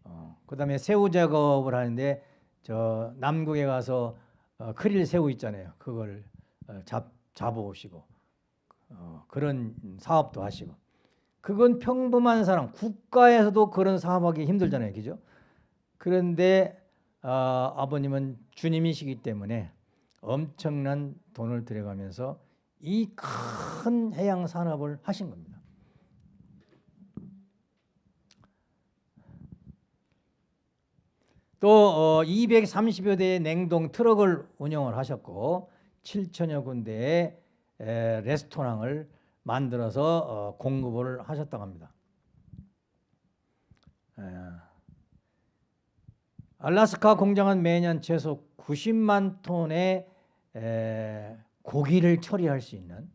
어, 그 다음에 새우 작업을 하는데 저 남극에 가서 어, 크릴 새우 있잖아요. 그걸 어, 잡 잡아오시고 어, 그런 사업도 하시고. 그건 평범한 사람 국가에서도 그런 사업하기 힘들잖아요, 그죠? 그런데 어, 아버님은 주님이시기 때문에 엄청난 돈을 들여가면서 이 큰 해양 산업을 하신 겁니다. 또 어, 230여 대의 냉동 트럭을 운영을 하셨고 7천여 군데의 에, 레스토랑을 만들어서 어, 공급을 하셨다고 합니다. 에, 알라스카 공장은 매년 최소 90만 톤의 에, 고기를 처리할 수 있는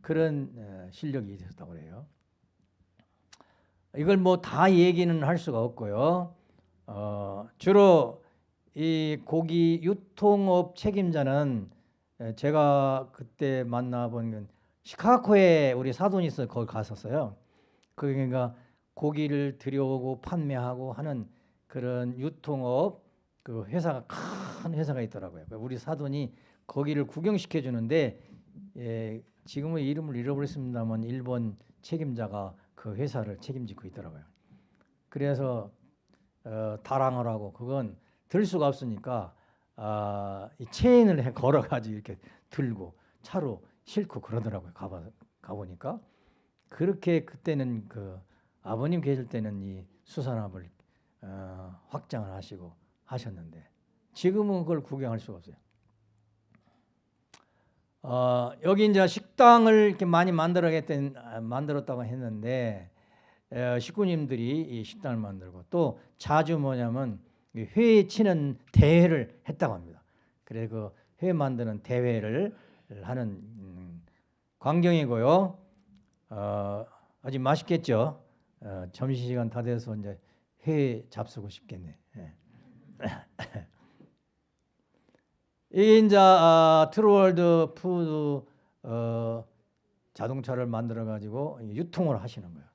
그런 에, 실력이 있었다고 그래요. 이걸 뭐 다 얘기는 할 수가 없고요. 어, 주로 이 고기 유통업 책임자는 에, 제가 그때 만나본 건 시카고에 우리 사돈이 있어 거기 갔었어요. 그러니까 고기를 들여오고 판매하고 하는 그런 유통업 그 회사가 큰 회사가 있더라고요. 우리 사돈이 거기를 구경시켜 주는데 예, 지금은 이름을 잃어버렸습니다만 일본 책임자가 그 회사를 책임지고 있더라고요. 그래서 어, 다랑을 하고 그건 들 수가 없으니까 아, 이 체인을 걸어가지고 이렇게 들고 차로 싣고 그러더라고요. 가봐서 가보니까 그렇게 그때는 그 아버님 계실 때는 이 수산업을 어, 확장을 하시고 하셨는데 지금은 그걸 구경할 수가 없어요. 어, 여기 이제 식당을 이렇게 많이 만들어겠던 아, 만들었다고 했는데 어, 식구님들이 이 식당을 만들고 또 자주 뭐냐면 이회 치는 대회를 했다고 합니다. 그래 그회 만드는 대회를 하는 음, 광경이고요. 어, 아주 맛있겠죠. 어, 점심 시간 다 돼서 이제 회 잡수고 싶겠네. 예. *laughs* 이게 이제 아, True World Food 어, 자동차를 만들어 가지고 유통을 하시는 거예요.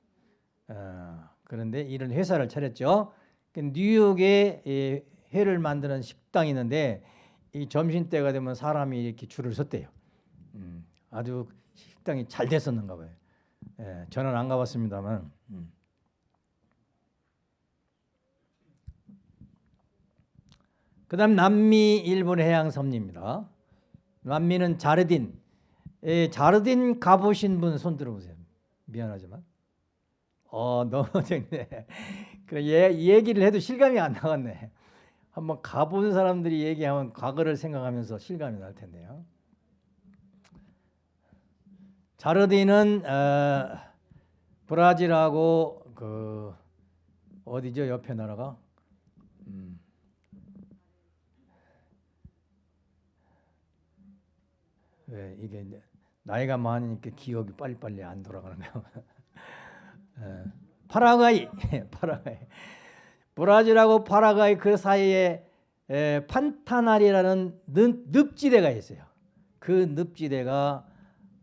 어, 그런데 이런 회사를 차렸죠. 그 뉴욕에 이 회를 만드는 식당이 있는데 이 점심 때가 되면 사람이 이렇게 줄을 섰대요. 음, 아주 식당이 잘 됐었는가 봐요. 예, 저는 안 가봤습니다만. 음. 그 다음 남미 일본 해양섬입니다. 남미는 자르딘. 예, 자르딘 가보신 분 손 들어보세요. 미안하지만. 어 *laughs* 너무 좋네. 그 예, 얘기를 해도 실감이 안 나갔네. 한번 가본 사람들이 얘기하면 과거를 생각하면서 실감이 날 텐데요. 자르딘은 어, 브라질하고 그 어디죠 옆에 나라가 음. 왜 이게 나이가 많으니까 기억이 빨리빨리 안 돌아가는 거예요. 어, 파라과이, *laughs* 파라과이, 브라질하고 파라과이 그 사이에 에, 판타날이라는 늪, 늪지대가 있어요. 그 늪지대가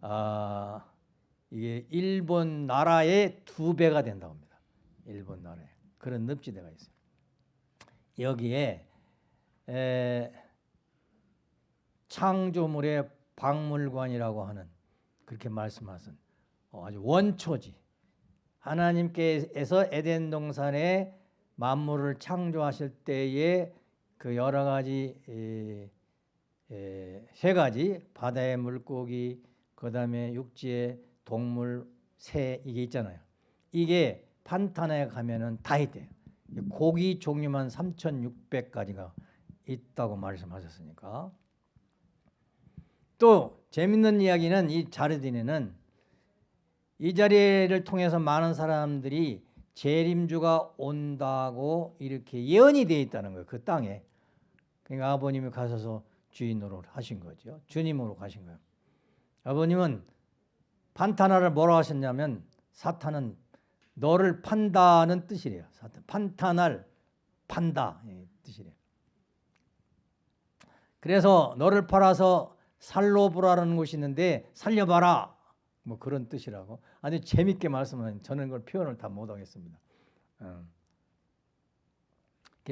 아, 이게 일본 나라의 두 배가 된다고 합니다. 일본 나라에 그런 늪지대가 있어요. 여기에 에, 창조물의 박물관이라고 하는 그렇게 말씀하신 어, 아주 원초지 하나님께서 에덴 동산에 만물을 창조하실 때에 그 여러 가지 에, 에, 세 가지 바다의 물고기 그 다음에 육지의 동물 새 이게 있잖아요. 이게 판타나에 가면은 다 있대요. 고기 종류만 3,600가지가 있다고 말씀하셨으니까 또 재밌는 이야기는 이 자르딘에는 이 자리를 통해서 많은 사람들이 재림주가 온다고 이렇게 예언이 되어 있다는 거예요. 그 땅에. 그러니까 아버님이 가셔서 주인으로 하신 거죠. 주님으로 가신 거예요. 아버님은 판타나를 뭐라고 하셨냐면 사탄은 너를 판다는 뜻이래요. 사탄. 판타날 판다 뜻이래요. 그래서 너를 팔아서 살로브라는 곳이 있는데 살려봐라 뭐 그런 뜻이라고 아주 재밌게 말씀하는 저는 그걸 표현을 다 못하겠습니다. 어.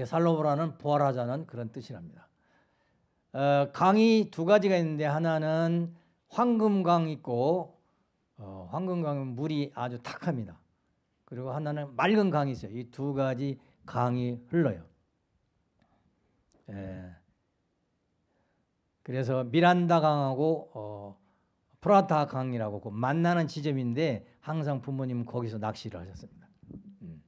살로브라는 부활하자는 그런 뜻이랍니다. 어, 강이 두 가지가 있는데 하나는 황금강 있고 어, 황금강은 물이 아주 탁합니다. 그리고 하나는 맑은 강이 있어요. 이 두 가지 강이 흘러요. 에, 그래서 미란다 강하고 어, 프라타 강이라고 그 만나는 지점인데 항상 부모님은 거기서 낚시를 하셨습니다. 음.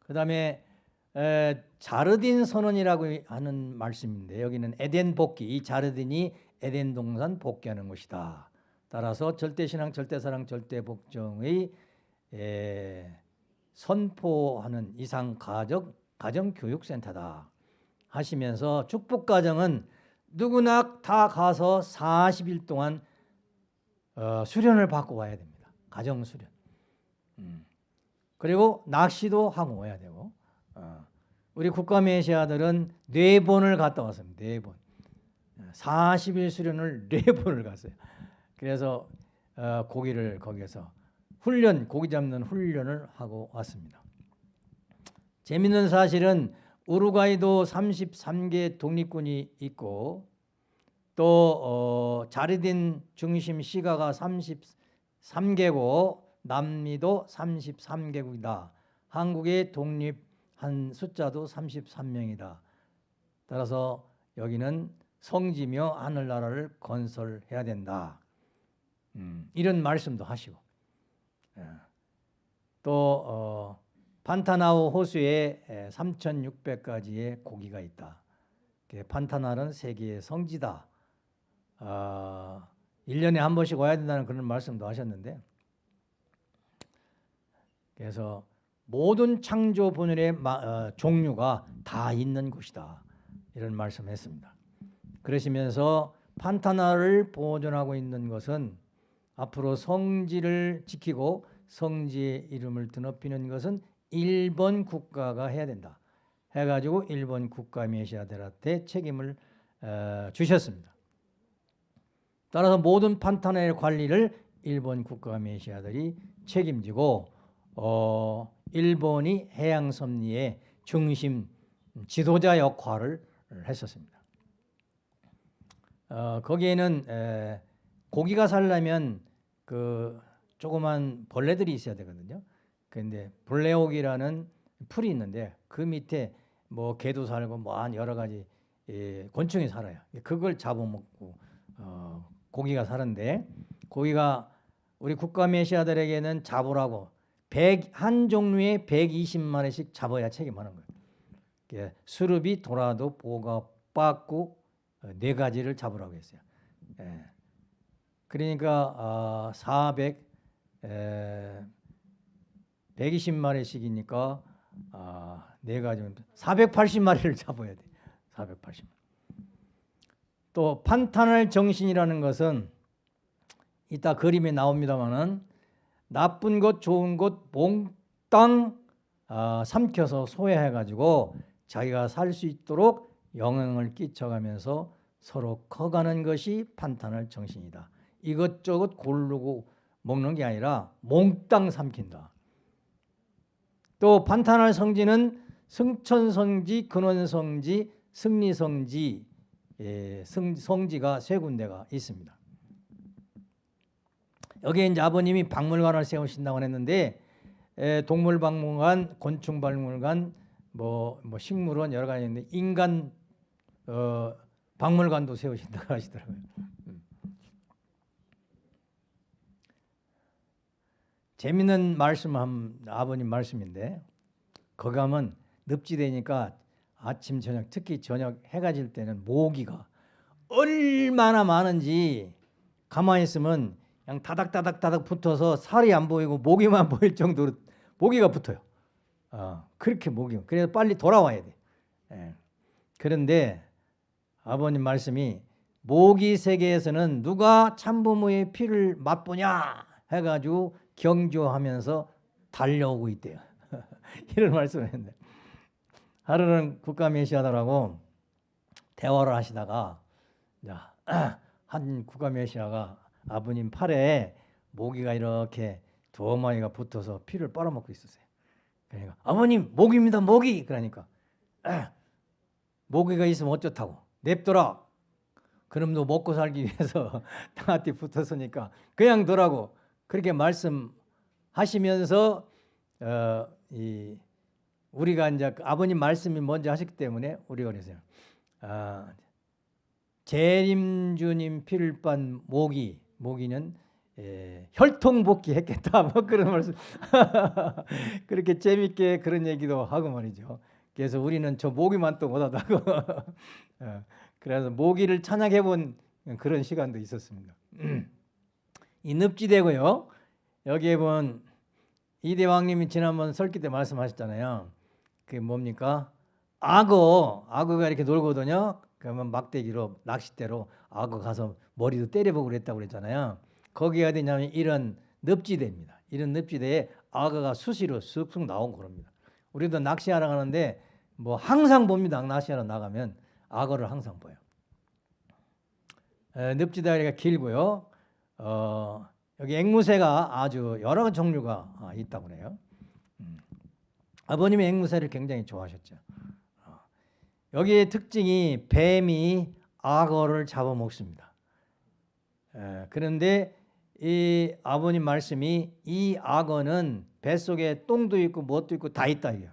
그 다음에 자르딘 선언이라고 하는 말씀인데 여기는 에덴 복귀 이 자르딘이 에덴 동산 복귀하는 곳이다. 따라서 절대신앙 절대사랑 절대복종의 선포하는 이상 가정 가정교육센터다. 하시면서 축복가정은 누구나 다 가서 40일 동안 어, 수련을 받고 와야 됩니다. 가정 수련. 음. 그리고 낚시도 하고 와야 되고 어. 우리 국가메시아들은 네 번을 갔다 왔습니다. 네 번. 40일 수련을 *laughs* 네 번을 갔어요. 그래서 어, 고기를 거기에서 훈련, 고기 잡는 훈련을 하고 왔습니다. 재밌는 사실은 우루과이도 33개 독립군이 있고 또 어, 자르딘 중심 시가가 33개고 남미도 33개국이다. 한국의 독립한 숫자도 33명이다. 따라서 여기는 성지며 하늘나라를 건설해야 된다. 음, 이런 말씀도 하시고 예. 또 어, 판타나우 호수에 3,600가지의 고기가 있다. 판타날은 세계의 성지다. 아, 1년에 한 번씩 와야 된다는 그런 말씀도 하셨는데 그래서 모든 창조 분열의 어, 종류가 다 있는 곳이다. 이런 말씀했습니다. 그러시면서 판타나를 보존하고 있는 것은 앞으로 성지를 지키고 성지의 이름을 드높이는 것은 일본 국가가 해야 된다. 해가지고 일본 국가 메시아들한테 책임을 어, 주셨습니다. 따라서 모든 판타넬 관리를 일본 국가 메시아들이 책임지고 어, 일본이 해양 섭리의 중심 지도자 역할을 했었습니다. 어, 거기에는 에, 고기가 살려면 그 조그만 벌레들이 있어야 되거든요. 그런데 벌레옥이라는 풀이 있는데 그 밑에 뭐 개도 살고 뭐 한 여러 가지 예, 곤충이 살아요. 그걸 잡아먹고 어, 고기가 사는데 고기가 우리 국가 메시아들에게는 잡으라고 100, 한 종류에 120마리씩 잡아야 책임하는 거예요. 수릅이 돌아도 보가 빠꾸 어, 네 가지를 잡으라고 했어요. 예. 그러니까 어, 400 에, 120마리씩이니까 아, 네 가지 480마리를 *laughs* 잡아야 돼. 480. 또 판타넬 정신이라는 것은 이따 그림에 나옵니다만은 나쁜 것 좋은 것 몽땅 아, 삼켜서 소외해 가지고 자기가 살 수 있도록 영향을 끼쳐가면서 서로 커가는 것이 판타넬 정신이다. 이것저것 고르고 먹는 게 아니라 몽땅 삼킨다. 또 판타날 성지는 승천성지, 근원성지, 승리성지, 예, 성, 성지가 세 군데가 있습니다. 여기에 이제 아버님이 박물관을 세우신다고 했는데 에, 동물박물관, 곤충박물관, 뭐, 뭐 식물원 여러 가지 있는데 인간 어, 박물관도 세우신다고 *laughs* 하시더라고요. 재밌는 말씀 한 아버님 말씀인데 가면 늪지대니까 아침 저녁 특히 저녁 해가 질 때는 모기가 얼마나 많은지 가만히 있으면 그냥 다닥다닥다닥 붙어서 살이 안 보이고 모기만 *laughs* 보일 정도로 모기가 붙어요. 어, 그렇게 모기. 그래서 빨리 돌아와야 돼. 예. 그런데 아버님 말씀이 모기 세계에서는 누가 참부모의 피를 맛보냐 해가지고 경주하면서 달려오고 있대요. *laughs* 이런 말씀을 했는데 하루는 국가 메시아들하고 대화를 하시다가 *clears throat* 한 국가 메시아가 아버님 팔에 모기가 이렇게 두 마리가 붙어서 피를 빨아먹고 있었어요. 그러니까 아버님 모기입니다 모기 그러니까 *clears throat* 모기가 있으면 어쩌다고 냅둬라. 그럼 너 먹고 살기 위해서 *laughs* 나한테 붙었으니까 그냥 둬라고 그렇게 말씀하시면서 어, 이 우리가 이제 그 아버님 말씀이 먼저 하셨기 때문에 우리가 그래서요. 아, 재림 주님 피를 빤 모기 모기는 예, 혈통복귀 했겠다 뭐 그런 말씀 *laughs* 그렇게 재밌게 그런 얘기도 하고 말이죠. 그래서 우리는 저 모기만 또 못하다고 *laughs* 어, 그래서 모기를 찬양해 본 그런 시간도 있었습니다. 이 늪지대고요. 여기에 본 이대왕님이 지난번 설기 때 말씀하셨잖아요. 그게 뭡니까? 악어, 악어가 이렇게 놀거든요. 그러면 막대기로 낚싯대로 악어 가서 머리도 때려보고 그랬다고 그랬잖아요. 거기가 어디냐면 이런 늪지대입니다. 이런 늪지대에 악어가 수시로 쑥쑥 나온 겁니다. 우리도 낚시하러 가는데 뭐 항상 봅니다. 낚시하러 나가면 악어를 항상 보여. 늪지대가 길고요. 어, 여기 앵무새가 아주 여러 종류가 아, 있다고 그래요. 음. 아버님이 앵무새를 굉장히 좋아하셨죠. 어. 여기의 특징이 뱀이 악어를 잡아먹습니다. 그런데 이 아버님 말씀이 이 악어는 뱃속에 똥도 있고 뭣도 있고 다 있다 이요.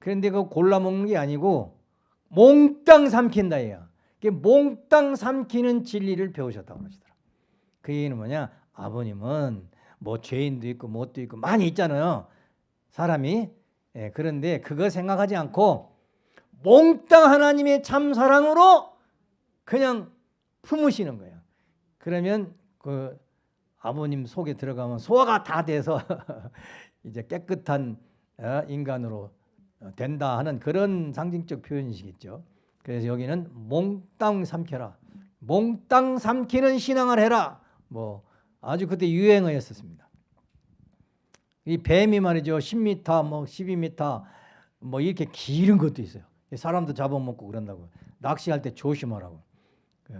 그런데 그 골라 먹는 게 아니고 몽땅 삼킨다 이요. 몽땅 삼키는 진리를 배우셨다고 하시더라. 그 얘기는 뭐냐? 아버님은 뭐 죄인도 있고 뭣도 있고 많이 있잖아요. 사람이 예, 그런데 그거 생각하지 않고 몽땅 하나님의 참 사랑으로 그냥 품으시는 거예요. 그러면 그 아버님 속에 들어가면 소화가 다 돼서 *laughs* 이제 깨끗한 어, 인간으로 된다 하는 그런 상징적 표현이시겠죠. 그래서 여기는 몽땅 삼켜라. 몽땅 삼키는 신앙을 해라. 뭐 아주 그때 유행어였었습니다. 이 뱀이 말이죠. 10m, 뭐 12m 뭐 이렇게 길은 것도 있어요. 사람도 잡아먹고 그런다고. 낚시할 때 조심하라고. 그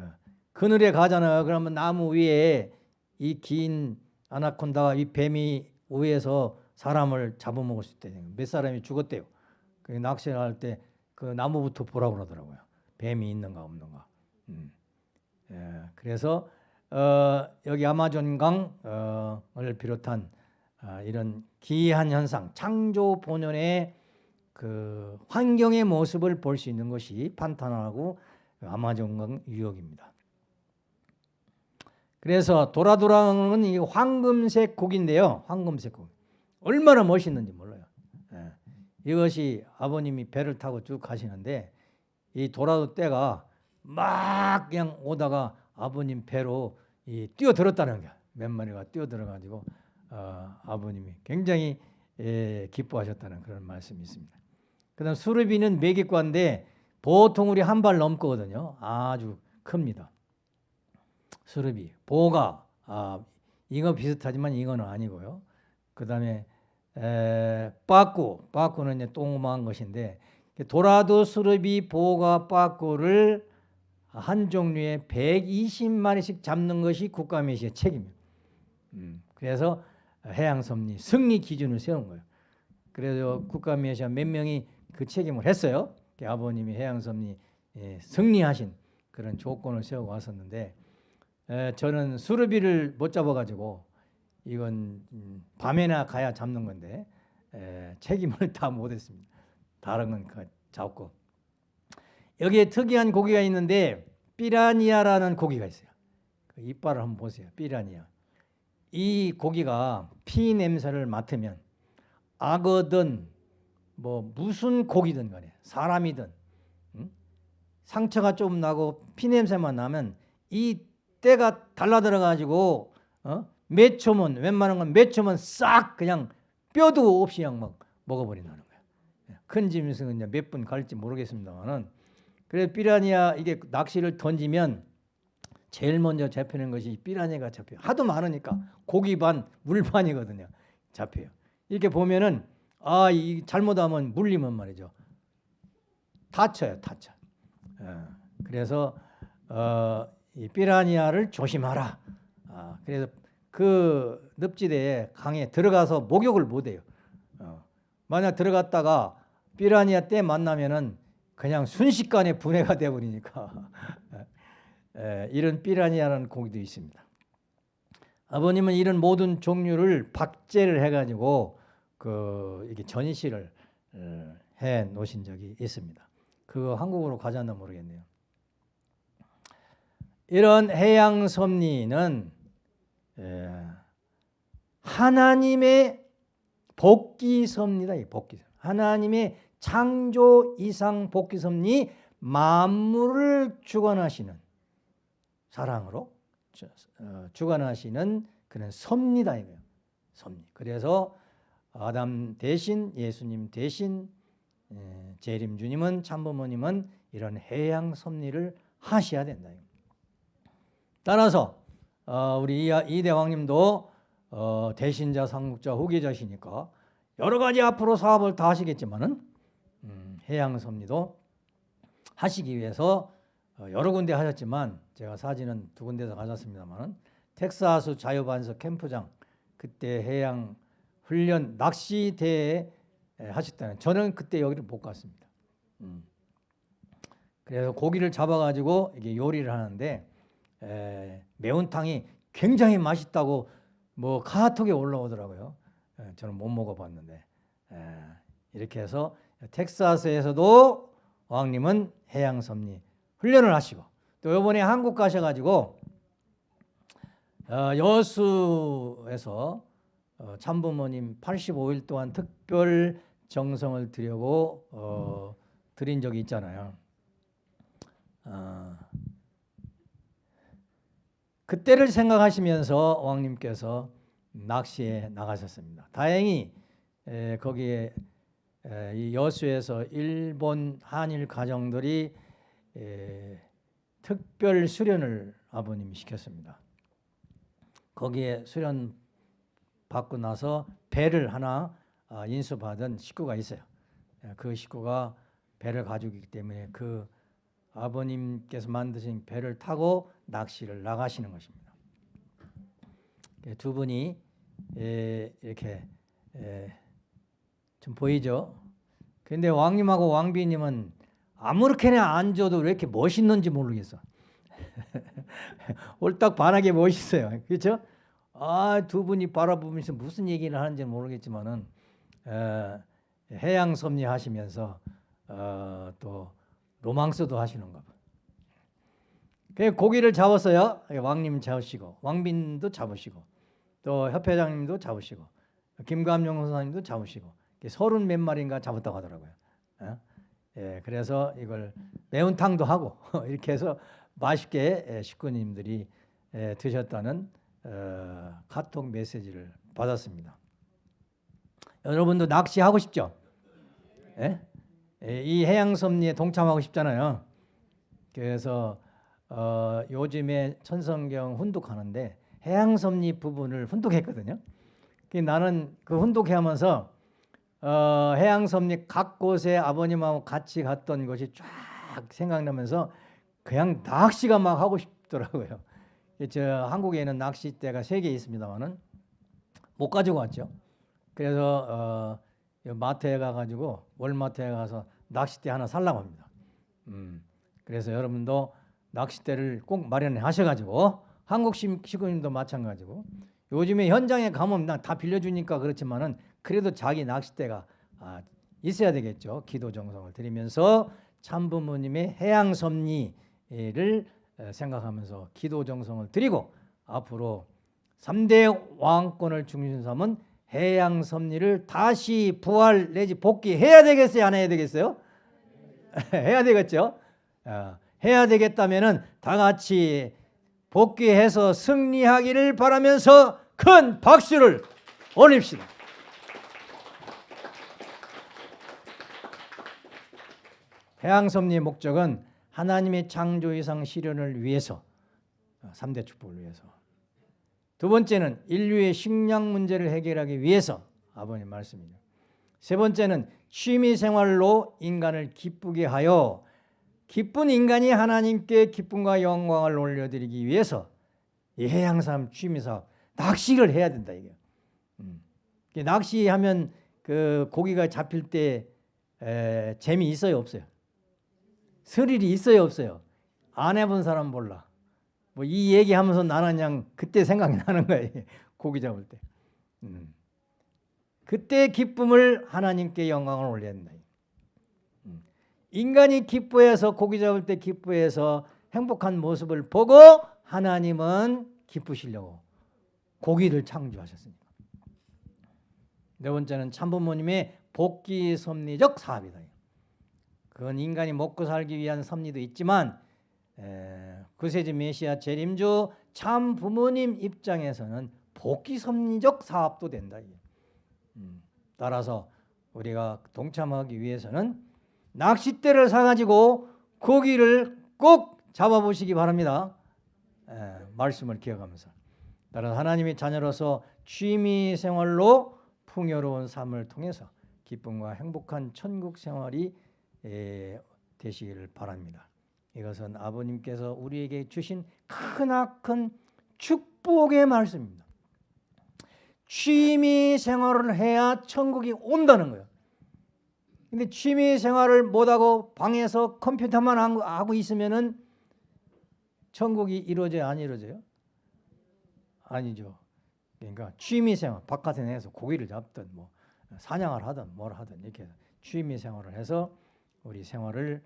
그늘에 가잖아요. 그러면 나무 위에 이 긴 아나콘다가 이 뱀이 위에서 사람을 잡아먹을 수 있대요. 몇 사람이 죽었대요. 그 낚시할 때 그 나무부터 보라고 그러더라고요. 뱀이 있는가 없는가. 음. 예, 그래서 어, 여기 아마존강을 어, 비롯한 어, 이런 기이한 현상, 창조 본연의 그 환경의 모습을 볼 수 있는 것이 판타나하고 아마존강 유역입니다. 그래서 도라도라는 이 황금색 곡인데요. 황금색 곡. 얼마나 멋있는지 몰라요. 예. 이것이 아버님이 배를 타고 쭉 가시는데 이 도라도 떼가 막 그냥 오다가 아버님 배로 이 뛰어들었다는 거야. 몇 마리가 뛰어들어가지고 어, 아버님이 굉장히 예, 기뻐하셨다는 그런 말씀이 있습니다. 그 다음 수르비는 매기과인데 보통 우리 한 발 넘거든요. 아주 큽니다. 수르비, 보가 아, 잉어 비슷하지만 잉어는 아니고요. 그 다음에 에, 빠꾸, 빠꾸는 이제 똥만 것인데 도라도 수르비, 보가, 빠꾸를 한 종류에 120마리씩 잡는 것이 국가메시의 책임이에요. 음, 그래서 해양섭리 승리 기준을 세운 거예요. 그래서 국가메시아 몇 명이 그 책임을 했어요. 아버님이 해양섭리 예, 승리하신 그런 조건을 세우고 왔었는데 에, 저는 수르비를 못 잡아가지고 이건 음, 밤에나 가야 잡는 건데 에, 책임을 *laughs* 다 못했습니다. 다른 건그 잡고 여기에 특이한 고기가 있는데 삐라니아라는 고기가 있어요. 그 이빨을 한번 보세요. 삐라니아. 이 고기가 피 냄새를 맡으면 악어든 뭐 무슨 고기든 간에 사람이든 응? 상처가 좀 나고 피 냄새만 나면 이 때가 달라들어 가지고 어? 몇 초면 웬만한 건 몇 초면 싹 그냥 뼈도 없이 그냥 막 먹어버린다는 거예요. 예, 큰 짐승은 몇분 갈지 모르겠습니다만은 그래서 삐라니아 이게 낚시를 던지면 제일 먼저 잡히는 것이 삐라니가 잡혀요. 하도 많으니까 고기 반, 물 반이거든요. 잡혀요. 이렇게 보면은 아, 이 잘못하면 물리면 말이죠. 다쳐요, 다쳐. 어, 그래서 어, 이 삐라니아를 조심하라. 아, 그래서 그 늪지대에 강에 들어가서 목욕을 못 해요. 어, 만약 들어갔다가 삐라니아 때 만나면은 그냥 순식간에 분해가 되어버리니까 *laughs* 이런 삐라니아라는 고기도 있습니다. 아버님은 이런 모든 종류를 박제를 해가지고 그 이게 전시를 어, 해 놓으신 적이 있습니다. 그거 한국으로 가져왔나 모르겠네요. 이런 해양 섭리는 하나님의 복귀 섭니다. 복귀 하나님의 창조 이상 복귀 섭리 만물을 주관하시는 사랑으로 어, 주관하시는 그런 섭니다 이거예요. 섭리. 그래서 아담 대신 예수님 대신 재림 주님은 참부모님은 이런 해양 섭리를 하셔야 된다. 따라서 어, 우리 이 대왕님도 어, 대신자, 상국자, 후계자시니까 여러 가지 앞으로 사업을 다 하시겠지만은 음, 해양 섭리도 하시기 위해서 어, 여러 군데 하셨지만 제가 사진은 두 군데서 가졌습니다만 텍사스 자유반석 캠프장 그때 해양 훈련 낚시 대회 하셨다는 저는 그때 여기를 못 갔습니다. 음. 그래서 고기를 잡아가지고 이게 요리를 하는데 에, 매운탕이 굉장히 맛있다고 뭐 카톡에 올라오더라고요. 에, 저는 못 먹어봤는데 에, 이렇게 해서 텍사스에서도 왕님은 해양섭리 훈련을 하시고 또 이번에 한국 가셔가지고 어, 여수에서 어, 참부모님 85일 동안 특별 정성을 드리고 어, 드린 적이 있잖아요. 어, 그때를 생각하시면서 왕님께서 낚시에 나가셨습니다. 다행히 에, 거기에 에, 이 여수에서 일본 한일 가정들이 에, 특별 수련을 아버님이 시켰습니다. 거기에 수련 받고 나서 배를 하나 아, 인수받은 식구가 있어요. 예, 그 식구가 배를 가지고 있기 때문에 그 아버님께서 만드신 배를 타고 낚시를 나가시는 것입니다. 예, 두 분이 예, 이렇게 좀 보이죠? 근데 왕님하고 왕비님은 아무렇게나 앉아도 왜 이렇게 멋있는지 모르겠어. *laughs* 옳딱 반하게 멋있어요. 그렇죠? 아, 두 분이 바라보면서 무슨 얘기를 하는지 모르겠지만은 에, 해양 섭리 하시면서 어, 또 로망스도 하시는가 봐. 그 고기를 잡았어요. 왕님 잡으시고 왕빈도 잡으시고 또 협회장님도 잡으시고 김감용 선생님도 잡으시고 서른 몇 마리인가 잡았다고 하더라고요. 예? 예, 그래서 이걸 매운탕도 하고 *laughs* 이렇게 해서 맛있게 식구님들이 드셨다는 어, 카톡 메시지를 받았습니다. 여러분도 낚시하고 싶죠? 예? 이 해양섭리에 동참하고 싶잖아요. 그래서 어, 요즘에 천성경 훈독하는데 해양섭리 부분을 훈독했거든요. 나는 그 훈독하면서 어, 해양섭리 각 곳에 아버님하고 같이 갔던 것이 쫙 생각나면서 그냥 낚시가 막 하고 싶더라고요. *laughs* 저 한국에는 낚싯대가 세 개 있습니다만은 못 가지고 왔죠. 그래서 어, 마트에 가가지고 월마트에 가서 낚싯대 하나 살라고 합니다. 음, 그래서 여러분도 낚싯대를 꼭 마련해 하셔가지고 한국 시군님도 마찬가지고 요즘에 현장에 가면 다 빌려주니까 그렇지만은 그래도 자기 낚싯대가 아, 있어야 되겠죠. 기도 정성을 드리면서 참부모님의 해양 섭리를 생각하면서 기도 정성을 드리고 앞으로 3대 왕권을 중심 삼은 해양 섭리를 다시 부활 내지 복귀해야 되겠어요? 안 해야 되겠어요? *laughs* 해야 되겠죠? 어, 해야 되겠다면 다 같이 복귀해서 승리하기를 바라면서 큰 박수를 올립시다. 해양섭리의 목적은 하나님의 창조 이상 실현을 위해서 3대 어, 축복을 위해서 두 번째는 인류의 식량 문제를 해결하기 위해서 아버님 말씀이죠. 세 번째는 취미 생활로 인간을 기쁘게 하여 기쁜 인간이 하나님께 기쁨과 영광을 올려드리기 위해서 이 해양삼 취미사업 낚시를 해야 된다 이게. 음. 낚시하면 그 고기가 잡힐 때 에, 재미 있어요 없어요? 스릴이 있어요 없어요? 안 해본 사람 몰라. 뭐 이 얘기하면서 나는 그냥 그때 생각이 *laughs* 나는 거예요. 고기 잡을 때. 음. 그때 기쁨을 하나님께 영광을 된다. 음. 인간이 기뻐해서 고기 잡을 때 기뻐해서 행복한 모습을 보고 하나님은 기쁘시려고 고기를 창조하셨습니다. 네 번째는 참부모님의 복귀 섭리적 사업이다. 그건 인간이 먹고 살기 위한 섭리도 있지만 구세주 메시아 재림주 참 부모님 입장에서는 복귀 섭리적 사업도 된다. 음, 따라서 우리가 동참하기 위해서는 낚싯대를 사가지고 고기를 꼭 잡아보시기 바랍니다. 에, 말씀을 기억하면서. 따라서 하나님의 자녀로서 취미 생활로 풍요로운 삶을 통해서 기쁨과 행복한 천국 생활이 되시기를 바랍니다. 이것은 아버님께서 우리에게 주신 크나큰 축복의 말씀입니다. 취미 생활을 해야 천국이 온다는 거예요. 근데 취미 생활을 못하고 방에서 컴퓨터만 하고 있으면은 천국이 이루어져요? 안 이루어져요? 아니죠. 그러니까 취미 생활, 바깥에 내서 고기를 잡든 뭐 사냥을 하든 뭘 하든 이렇게 취미 생활을 해서 우리 생활을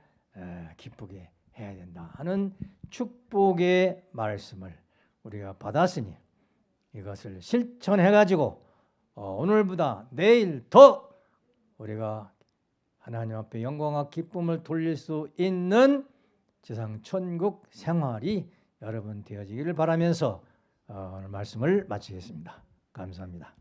기쁘게 해야 된다 하는 축복의 말씀을 우리가 받았으니 이것을 실천해 가지고 어, 오늘보다 내일 더 우리가 하나님 앞에 영광과 기쁨을 돌릴 수 있는 지상 천국 생활이 여러분 되어지기를 바라면서 어, 오늘 말씀을 마치겠습니다. 감사합니다.